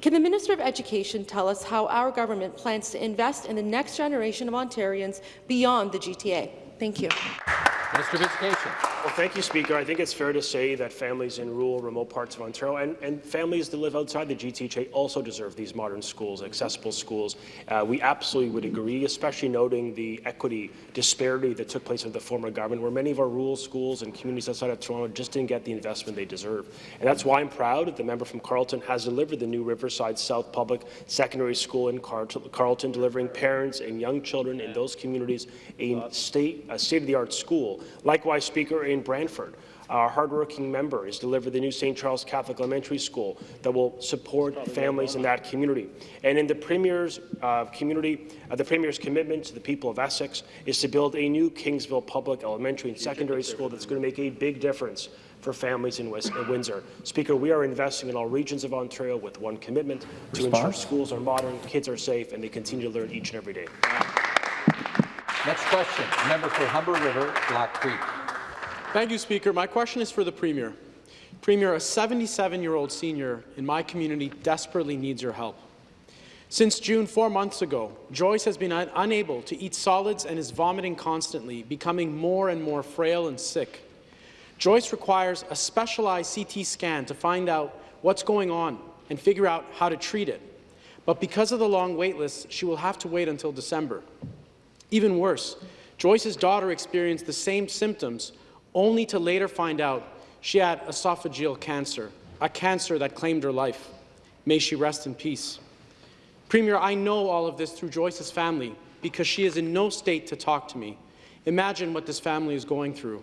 Can the Minister of Education tell us how our government plans to invest in the next generation of Ontarians beyond the GTA? Thank you. Minister of Education. Well, thank you, Speaker. I think it's fair to say that families in rural, remote parts of Ontario and, and families that live outside the GTHA also deserve these modern schools, accessible schools. Uh, we absolutely would agree, especially noting the equity disparity that took place under the former government, where many of our rural schools and communities outside of Toronto just didn't get the investment they deserve. And that's why I'm proud that the member from Carleton has delivered the new Riverside South Public Secondary School in Car Carleton, delivering parents and young children in those communities a state, a state-of-the-art school. Likewise, Speaker, in Brantford, Our hardworking member has delivered the new St. Charles Catholic Elementary School that will support families in that community. And in the Premier's uh, community, uh, the Premier's commitment to the people of Essex is to build a new Kingsville Public Elementary and Secondary School that's going to make a big difference for families in, West, in Windsor. Speaker, we are investing in all regions of Ontario with one commitment to ensure schools are modern, kids are safe, and they continue to learn each and every day. Next question, member for Humber River, Black Creek. Thank you, Speaker. My question is for the Premier. Premier, a 77-year-old senior in my community desperately needs your help. Since June, four months ago, Joyce has been un unable to eat solids and is vomiting constantly, becoming more and more frail and sick. Joyce requires a specialized CT scan to find out what's going on and figure out how to treat it. But because of the long wait list, she will have to wait until December. Even worse, Joyce's daughter experienced the same symptoms, only to later find out she had esophageal cancer, a cancer that claimed her life. May she rest in peace. Premier, I know all of this through Joyce's family because she is in no state to talk to me. Imagine what this family is going through.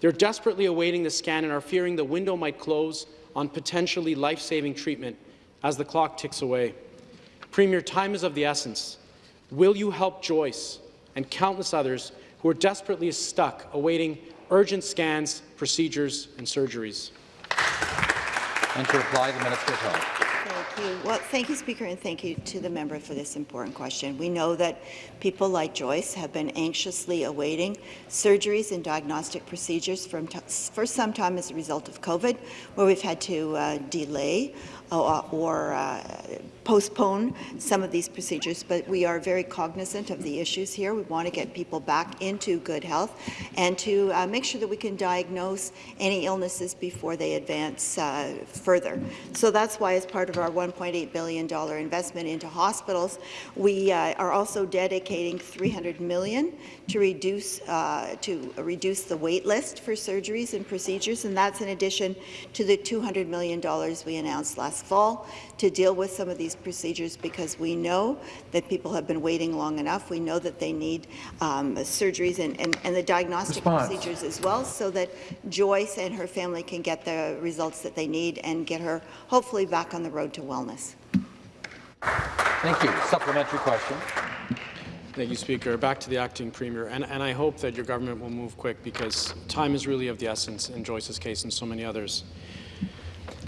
They're desperately awaiting the scan and are fearing the window might close on potentially life-saving treatment as the clock ticks away. Premier, time is of the essence. Will you help Joyce and countless others who are desperately stuck awaiting urgent scans, procedures, and surgeries. And to reply, the Minister of Health. Thank you. Well, thank you, Speaker, and thank you to the member for this important question. We know that people like Joyce have been anxiously awaiting surgeries and diagnostic procedures from for some time as a result of COVID, where we've had to uh, delay or uh, postpone some of these procedures, but we are very cognizant of the issues here. We want to get people back into good health and to uh, make sure that we can diagnose any illnesses before they advance uh, further. So that's why, as part of our $1.8 billion investment into hospitals, we uh, are also dedicating 300 million to reduce uh, to reduce the wait list for surgeries and procedures, and that's in addition to the $200 million we announced last fall to deal with some of these procedures because we know that people have been waiting long enough. We know that they need um, surgeries and, and, and, the diagnostic Response. procedures as well so that Joyce and her family can get the results that they need and get her hopefully back on the road to wellness. Thank you. Supplementary question. Thank you, Speaker. Back to the acting premier, and, and I hope that your government will move quick because time is really of the essence in Joyce's case and so many others.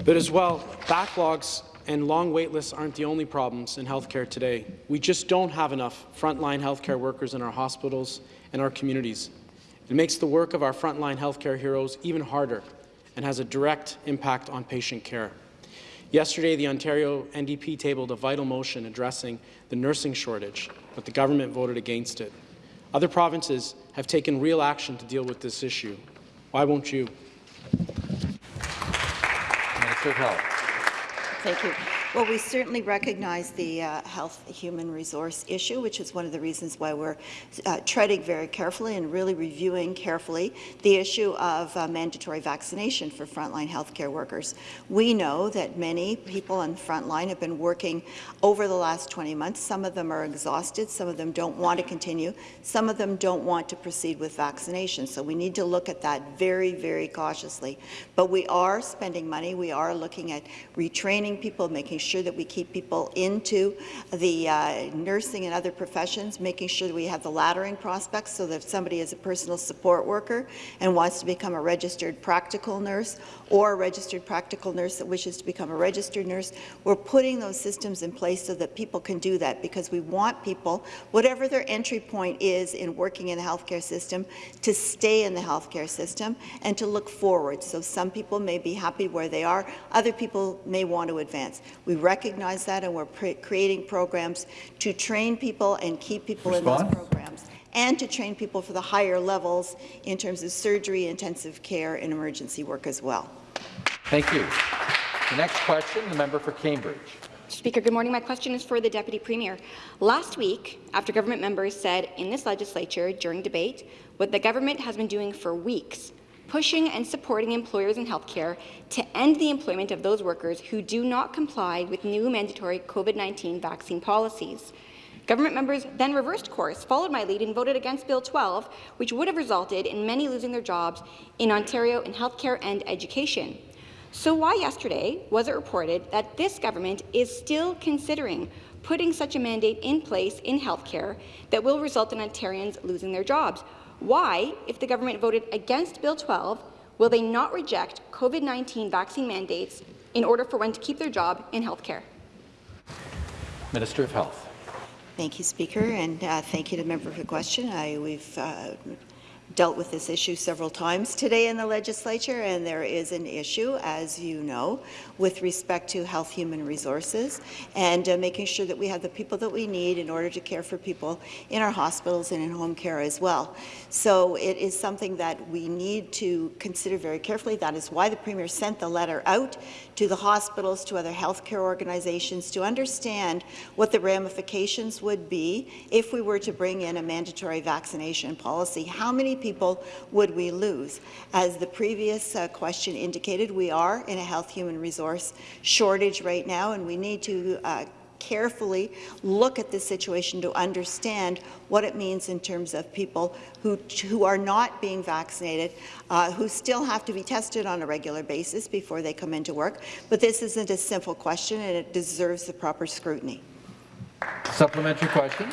But as well, backlogs and long wait lists aren't the only problems in healthcare today. We just don't have enough frontline healthcare workers in our hospitals and our communities. It makes the work of our frontline healthcare heroes even harder and has a direct impact on patient care. Yesterday, the Ontario NDP tabled a vital motion addressing the nursing shortage, but the government voted against it. Other provinces have taken real action to deal with this issue. Why won't you? Thank you. Well, we certainly recognize the uh, health human resource issue, which is one of the reasons why we're uh, treading very carefully and really reviewing carefully the issue of uh, mandatory vaccination for frontline healthcare workers. We know that many people on the front line have been working over the last 20 months. Some of them are exhausted. Some of them don't want to continue. Some of them don't want to proceed with vaccination. So we need to look at that very, very cautiously. But we are spending money. We are looking at retraining people, making making sure that we keep people into the uh, nursing and other professions, making sure that we have the laddering prospects so that if somebody is a personal support worker and wants to become a registered practical nurse or a registered practical nurse that wishes to become a registered nurse, we're putting those systems in place so that people can do that because we want people, whatever their entry point is in working in the healthcare system, to stay in the healthcare system and to look forward. So some people may be happy where they are, other people may want to advance. We recognize that, and we're creating programs to train people and keep people Response? in those programs and to train people for the higher levels in terms of surgery, intensive care, and emergency work as well. Thank you. The next question, the member for Cambridge. Speaker, good morning. My question is for the Deputy Premier. Last week, after government members said in this legislature during debate what the government has been doing for weeks pushing and supporting employers in healthcare to end the employment of those workers who do not comply with new mandatory COVID-19 vaccine policies. Government members then reversed course, followed my lead, and voted against Bill 12, which would have resulted in many losing their jobs in Ontario in healthcare and education. So why yesterday was it reported that this government is still considering putting such a mandate in place in healthcare that will result in Ontarians losing their jobs? Why, if the government voted against Bill 12, will they not reject COVID-19 vaccine mandates in order for one to keep their job in healthcare? Minister of Health. Thank you, Speaker, and uh, thank you to the member for the question. I, we've uh, dealt with this issue several times today in the legislature, and there is an issue, as you know, with respect to health human resources and uh, making sure that we have the people that we need in order to care for people in our hospitals and in home care as well. So it is something that we need to consider very carefully. That is why the Premier sent the letter out to the hospitals, to other healthcare organizations, to understand what the ramifications would be if we were to bring in a mandatory vaccination policy. How many people would we lose? As the previous uh, question indicated, we are in a health human resource shortage right now, and we need to uh, carefully look at the situation to understand what it means in terms of people who, who are not being vaccinated, uh, who still have to be tested on a regular basis before they come into work. But this isn't a simple question, and it deserves the proper scrutiny. Supplementary question.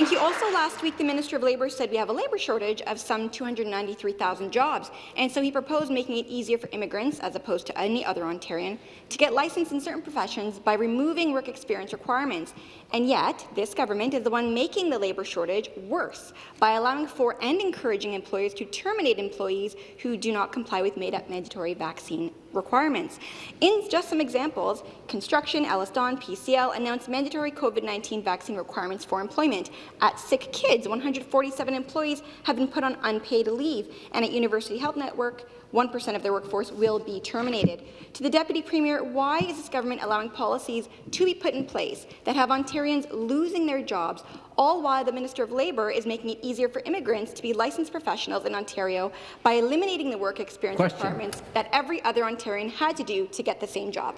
Thank you. Also, last week, the Minister of Labour said we have a labour shortage of some 293,000 jobs, and so he proposed making it easier for immigrants, as opposed to any other Ontarian, to get licensed in certain professions by removing work experience requirements. And yet, this government is the one making the labour shortage worse by allowing for and encouraging employers to terminate employees who do not comply with made-up mandatory vaccine requirements. In just some examples, construction, EllisDon, PCL announced mandatory COVID-19 vaccine requirements for employment. At SickKids, 147 employees have been put on unpaid leave, and at University Health Network, 1% of their workforce will be terminated. To the Deputy Premier, why is this government allowing policies to be put in place that have Ontarians losing their jobs, all while the Minister of Labour is making it easier for immigrants to be licensed professionals in Ontario by eliminating the work experience Question. requirements that every other Ontarian had to do to get the same job?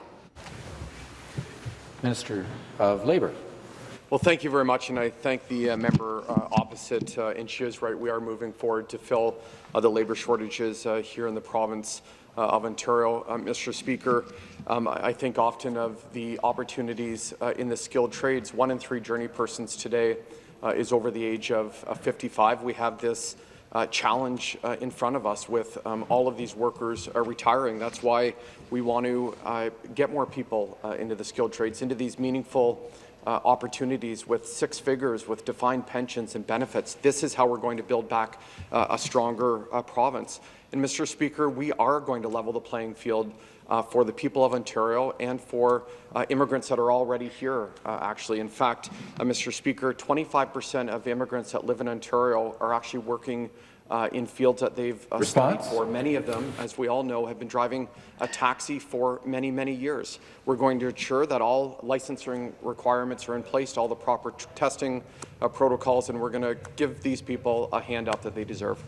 Minister of Labour. Well, thank you very much, and I thank the uh, member uh, opposite, uh, and she is right. We are moving forward to fill uh, the labour shortages uh, here in the province uh, of Ontario. Mr. Speaker, um, I think often of the opportunities in the skilled trades. One in three journey persons today is over the age of 55. We have this uh, challenge uh, in front of us with um, all of these workers uh, retiring. That's why we want to get more people into the skilled trades, into these meaningful uh, opportunities with six figures, with defined pensions and benefits. This is how we're going to build back uh, a stronger uh, province. And, Mr. Speaker, we are going to level the playing field uh, for the people of Ontario and for uh, immigrants that are already here, uh, actually. In fact, Mr. Speaker, 25% of immigrants that live in Ontario are actually working uh, in fields that they've uh, studied for. Many of them, as we all know, have been driving a taxi for many, many years. We're going to ensure that all licensing requirements are in place, all the proper testing uh, protocols, and we're going to give these people a hand up that they deserve.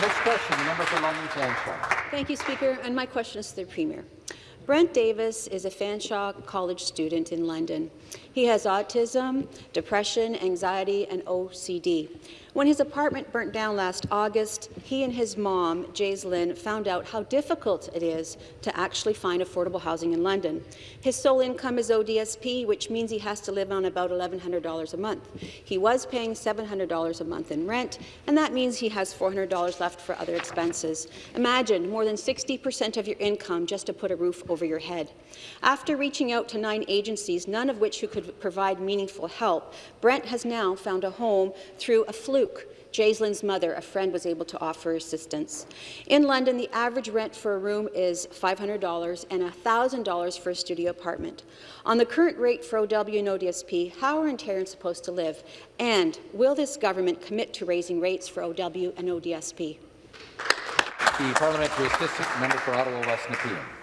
Next question, the member for London Fanshawe. Thank you, Speaker. And my question is to the Premier. Brent Davis is a Fanshawe College student in London. He has autism, depression, anxiety, and OCD. When his apartment burnt down last August, he and his mom, Jaislyn, found out how difficult it is to actually find affordable housing in London. His sole income is ODSP, which means he has to live on about $1,100 a month. He was paying $700 a month in rent, and that means he has $400 left for other expenses. Imagine more than 60% of your income just to put a roof over your head. After reaching out to nine agencies, none of which could provide meaningful help, Brent has now found a home through a fluke fluke. Jaislyn's mother, a friend, was able to offer assistance. In London, the average rent for a room is $500 and $1,000 for a studio apartment. On the current rate for OW and ODSP, how are Ontarians supposed to live? And will this government commit to raising rates for OW and ODSP? The parliamentary assistant member for Ottawa West Nepean.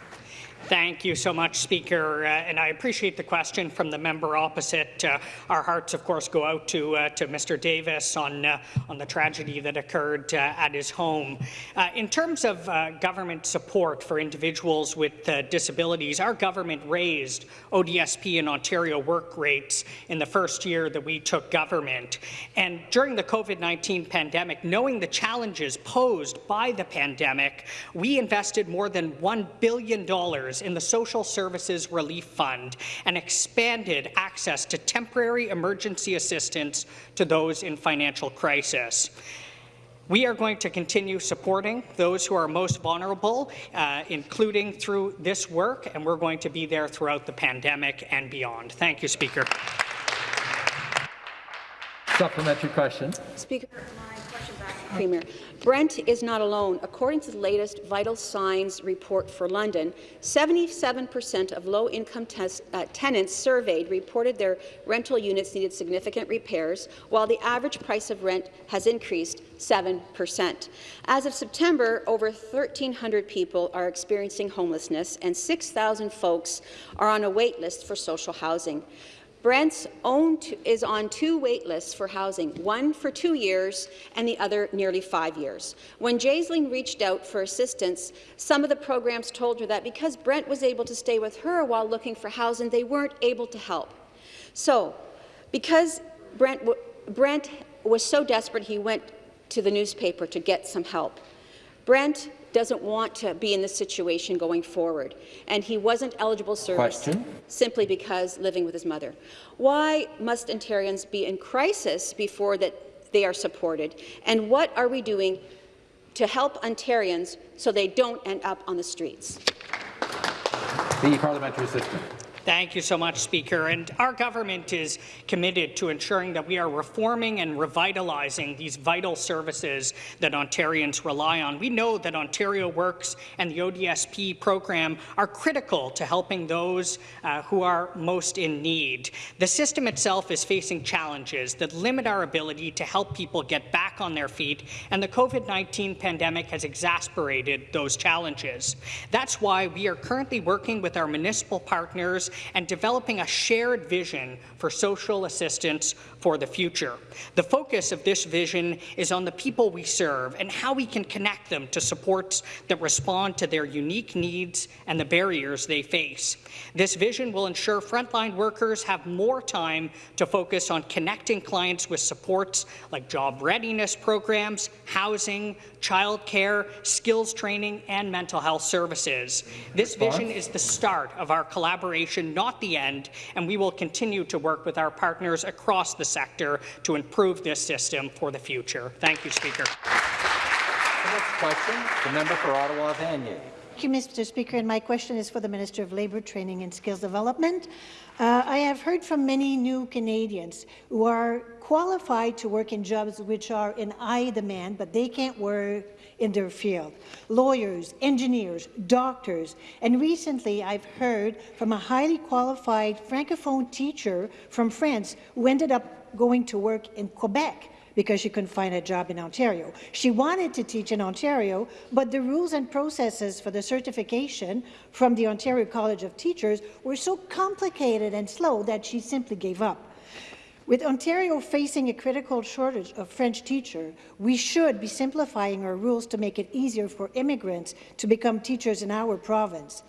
Thank you so much, Speaker, uh, and I appreciate the question from the member opposite. Uh, our hearts, of course, go out to uh, to Mr. Davis on uh, on the tragedy that occurred uh, at his home. Uh, in terms of government support for individuals with disabilities, our government raised ODSP and Ontario work rates in the first year that we took government. And during the COVID-19 pandemic, knowing the challenges posed by the pandemic, we invested more than $1 billion in the Social Services Relief Fund and expanded access to temporary emergency assistance to those in financial crisis. We are going to continue supporting those who are most vulnerable, uh, including through this work, and we're going to be there throughout the pandemic and beyond. Thank you, Speaker. Supplementary question. Speaker, Premier. Brent is not alone. According to the latest Vital Signs report for London, 77% of low-income uh, tenants surveyed reported their rental units needed significant repairs, while the average price of rent has increased 7%. As of September, over 1,300 people are experiencing homelessness, and 6,000 folks are on a wait list for social housing. Brent's own is on two wait lists for housing, one for two years and the other nearly five years. When Jaislyn reached out for assistance, some of the programs told her that because Brent was able to stay with her while looking for housing, they weren't able to help. So, because Brent, Brent was so desperate, he went to the newspaper to get some help. Brent doesn't want to be in this situation going forward, and he wasn't eligible service Question. simply because living with his mother. Why must Ontarians be in crisis before that they are supported, and what are we doing to help Ontarians so they don't end up on the streets? The parliamentary assistant. Thank you so much, Speaker. And our government is committed to ensuring that we are reforming and revitalizing these vital services that Ontarians rely on. We know that Ontario Works and the ODSP program are critical to helping those uh, who are most in need. The system itself is facing challenges that limit our ability to help people get back on their feet, and the COVID-19 pandemic has exacerbated those challenges. That's why we are currently working with our municipal partners and developing a shared vision for social assistance for the future. The focus of this vision is on the people we serve and how we can connect them to supports that respond to their unique needs and the barriers they face. This vision will ensure frontline workers have more time to focus on connecting clients with supports like job readiness programs, housing, childcare, skills training, and mental health services. This vision is the start of our collaboration, not the end, and we will continue to work with our partners across the sector to improve this system for the future. Thank you, Speaker. The next question, the member for Ottawa Vanier. Thank you, Mr. Speaker. And my question is for the Minister of Labour, Training and Skills Development. Uh, I have heard from many new Canadians who are qualified to work in jobs which are in high demand, but they can't work in their field. Lawyers, engineers, doctors, and recently I've heard from a highly qualified Francophone teacher from France who ended up going to work in Quebec because she couldn't find a job in Ontario. She wanted to teach in Ontario, but the rules and processes for the certification from the Ontario College of Teachers were so complicated and slow that she simply gave up. With Ontario facing a critical shortage of French teachers, we should be simplifying our rules to make it easier for immigrants to become teachers in our province.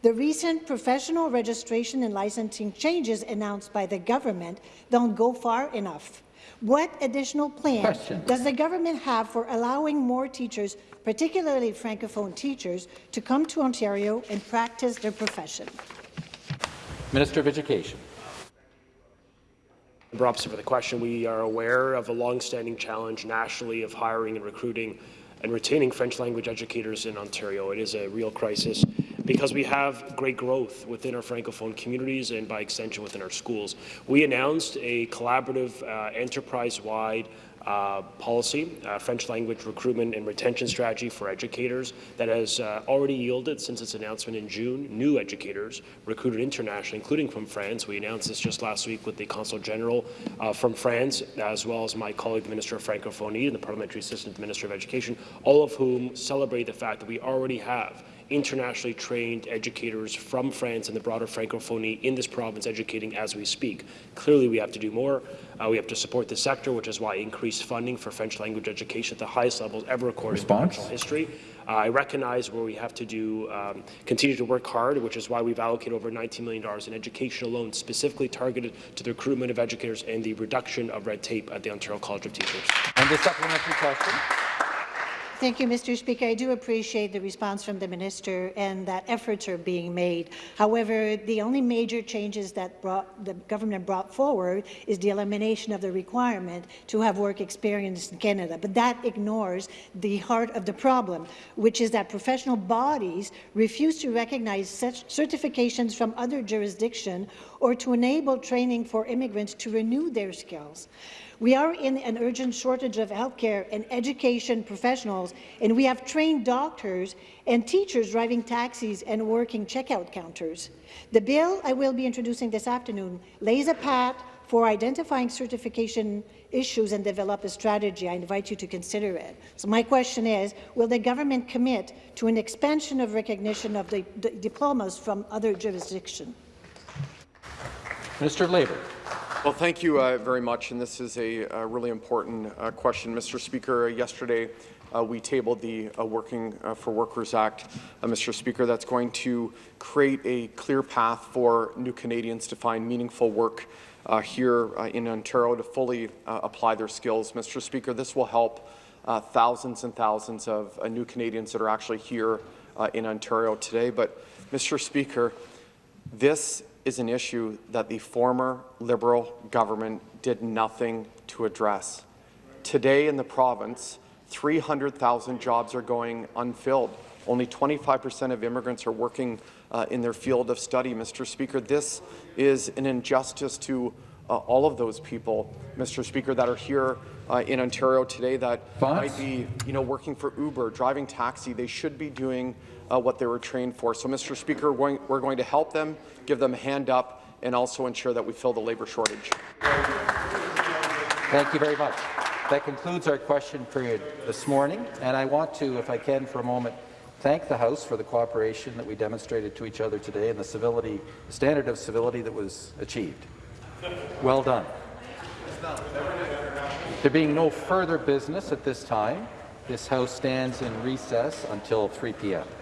The recent professional registration and licensing changes announced by the government don't go far enough. What additional plans does the government have for allowing more teachers, particularly Francophone teachers, to come to Ontario and practice their profession? Minister of Education. Member for the question. We are aware of a long-standing challenge nationally of hiring and recruiting and retaining French language educators in Ontario. It is a real crisis because we have great growth within our Francophone communities and by extension within our schools. We announced a collaborative uh, enterprise-wide uh, policy, uh, French language recruitment and retention strategy for educators that has uh, already yielded since its announcement in June new educators recruited internationally, including from France. We announced this just last week with the Consul General uh, from France, as well as my colleague, the Minister of Francophonie, and the Parliamentary Assistant Minister of Education, all of whom celebrate the fact that we already have internationally trained educators from France and the broader Francophonie in this province educating as we speak. Clearly, we have to do more. Uh, we have to support the sector, which is why increased funding for French language education at the highest levels ever recorded Response? in history. Uh, I recognize where we have to do um, continue to work hard, which is why we've allocated over $19 million in education loans specifically targeted to the recruitment of educators and the reduction of red tape at the Ontario College of Teachers. And the supplementary question. Thank you, Mr. Speaker. I do appreciate the response from the minister and that efforts are being made. However, the only major changes that brought, the government brought forward is the elimination of the requirement to have work experience in Canada. But that ignores the heart of the problem, which is that professional bodies refuse to recognize such certifications from other jurisdictions or to enable training for immigrants to renew their skills. We are in an urgent shortage of healthcare and education professionals, and we have trained doctors and teachers driving taxis and working checkout counters. The bill I will be introducing this afternoon lays a path for identifying certification issues and develop a strategy. I invite you to consider it. So my question is, will the government commit to an expansion of recognition of the, diplomas from other jurisdictions? Minister of Labour. Well, thank you uh, very much, and this is a, a really important uh, question. Mr. Speaker, yesterday uh, we tabled the uh, Working uh, for Workers Act, uh, Mr. Speaker, that's going to create a clear path for new Canadians to find meaningful work here in Ontario to fully apply their skills. Mr. Speaker, this will help thousands and thousands of new Canadians that are actually here in Ontario today. But, Mr. Speaker, this is an issue that the former Liberal government did nothing to address. Today in the province, 300,000 jobs are going unfilled. Only 25% of immigrants are working uh, in their field of study. Mr. Speaker, this is an injustice to uh, all of those people, Mr. Speaker, that are here uh, in Ontario today that might be, you know, working for Uber, driving taxi. They should be doing uh, what they were trained for. So, Mr. Speaker, we're going, to help them, give them a hand up, and also ensure that we fill the labour shortage. Thank you very much. That concludes our question period this morning, and I want to, if I can, for a moment, thank the House for the cooperation that we demonstrated to each other today and the civility, standard of civility that was achieved. Well done. There being no further business at this time, this House stands in recess until 3 p.m.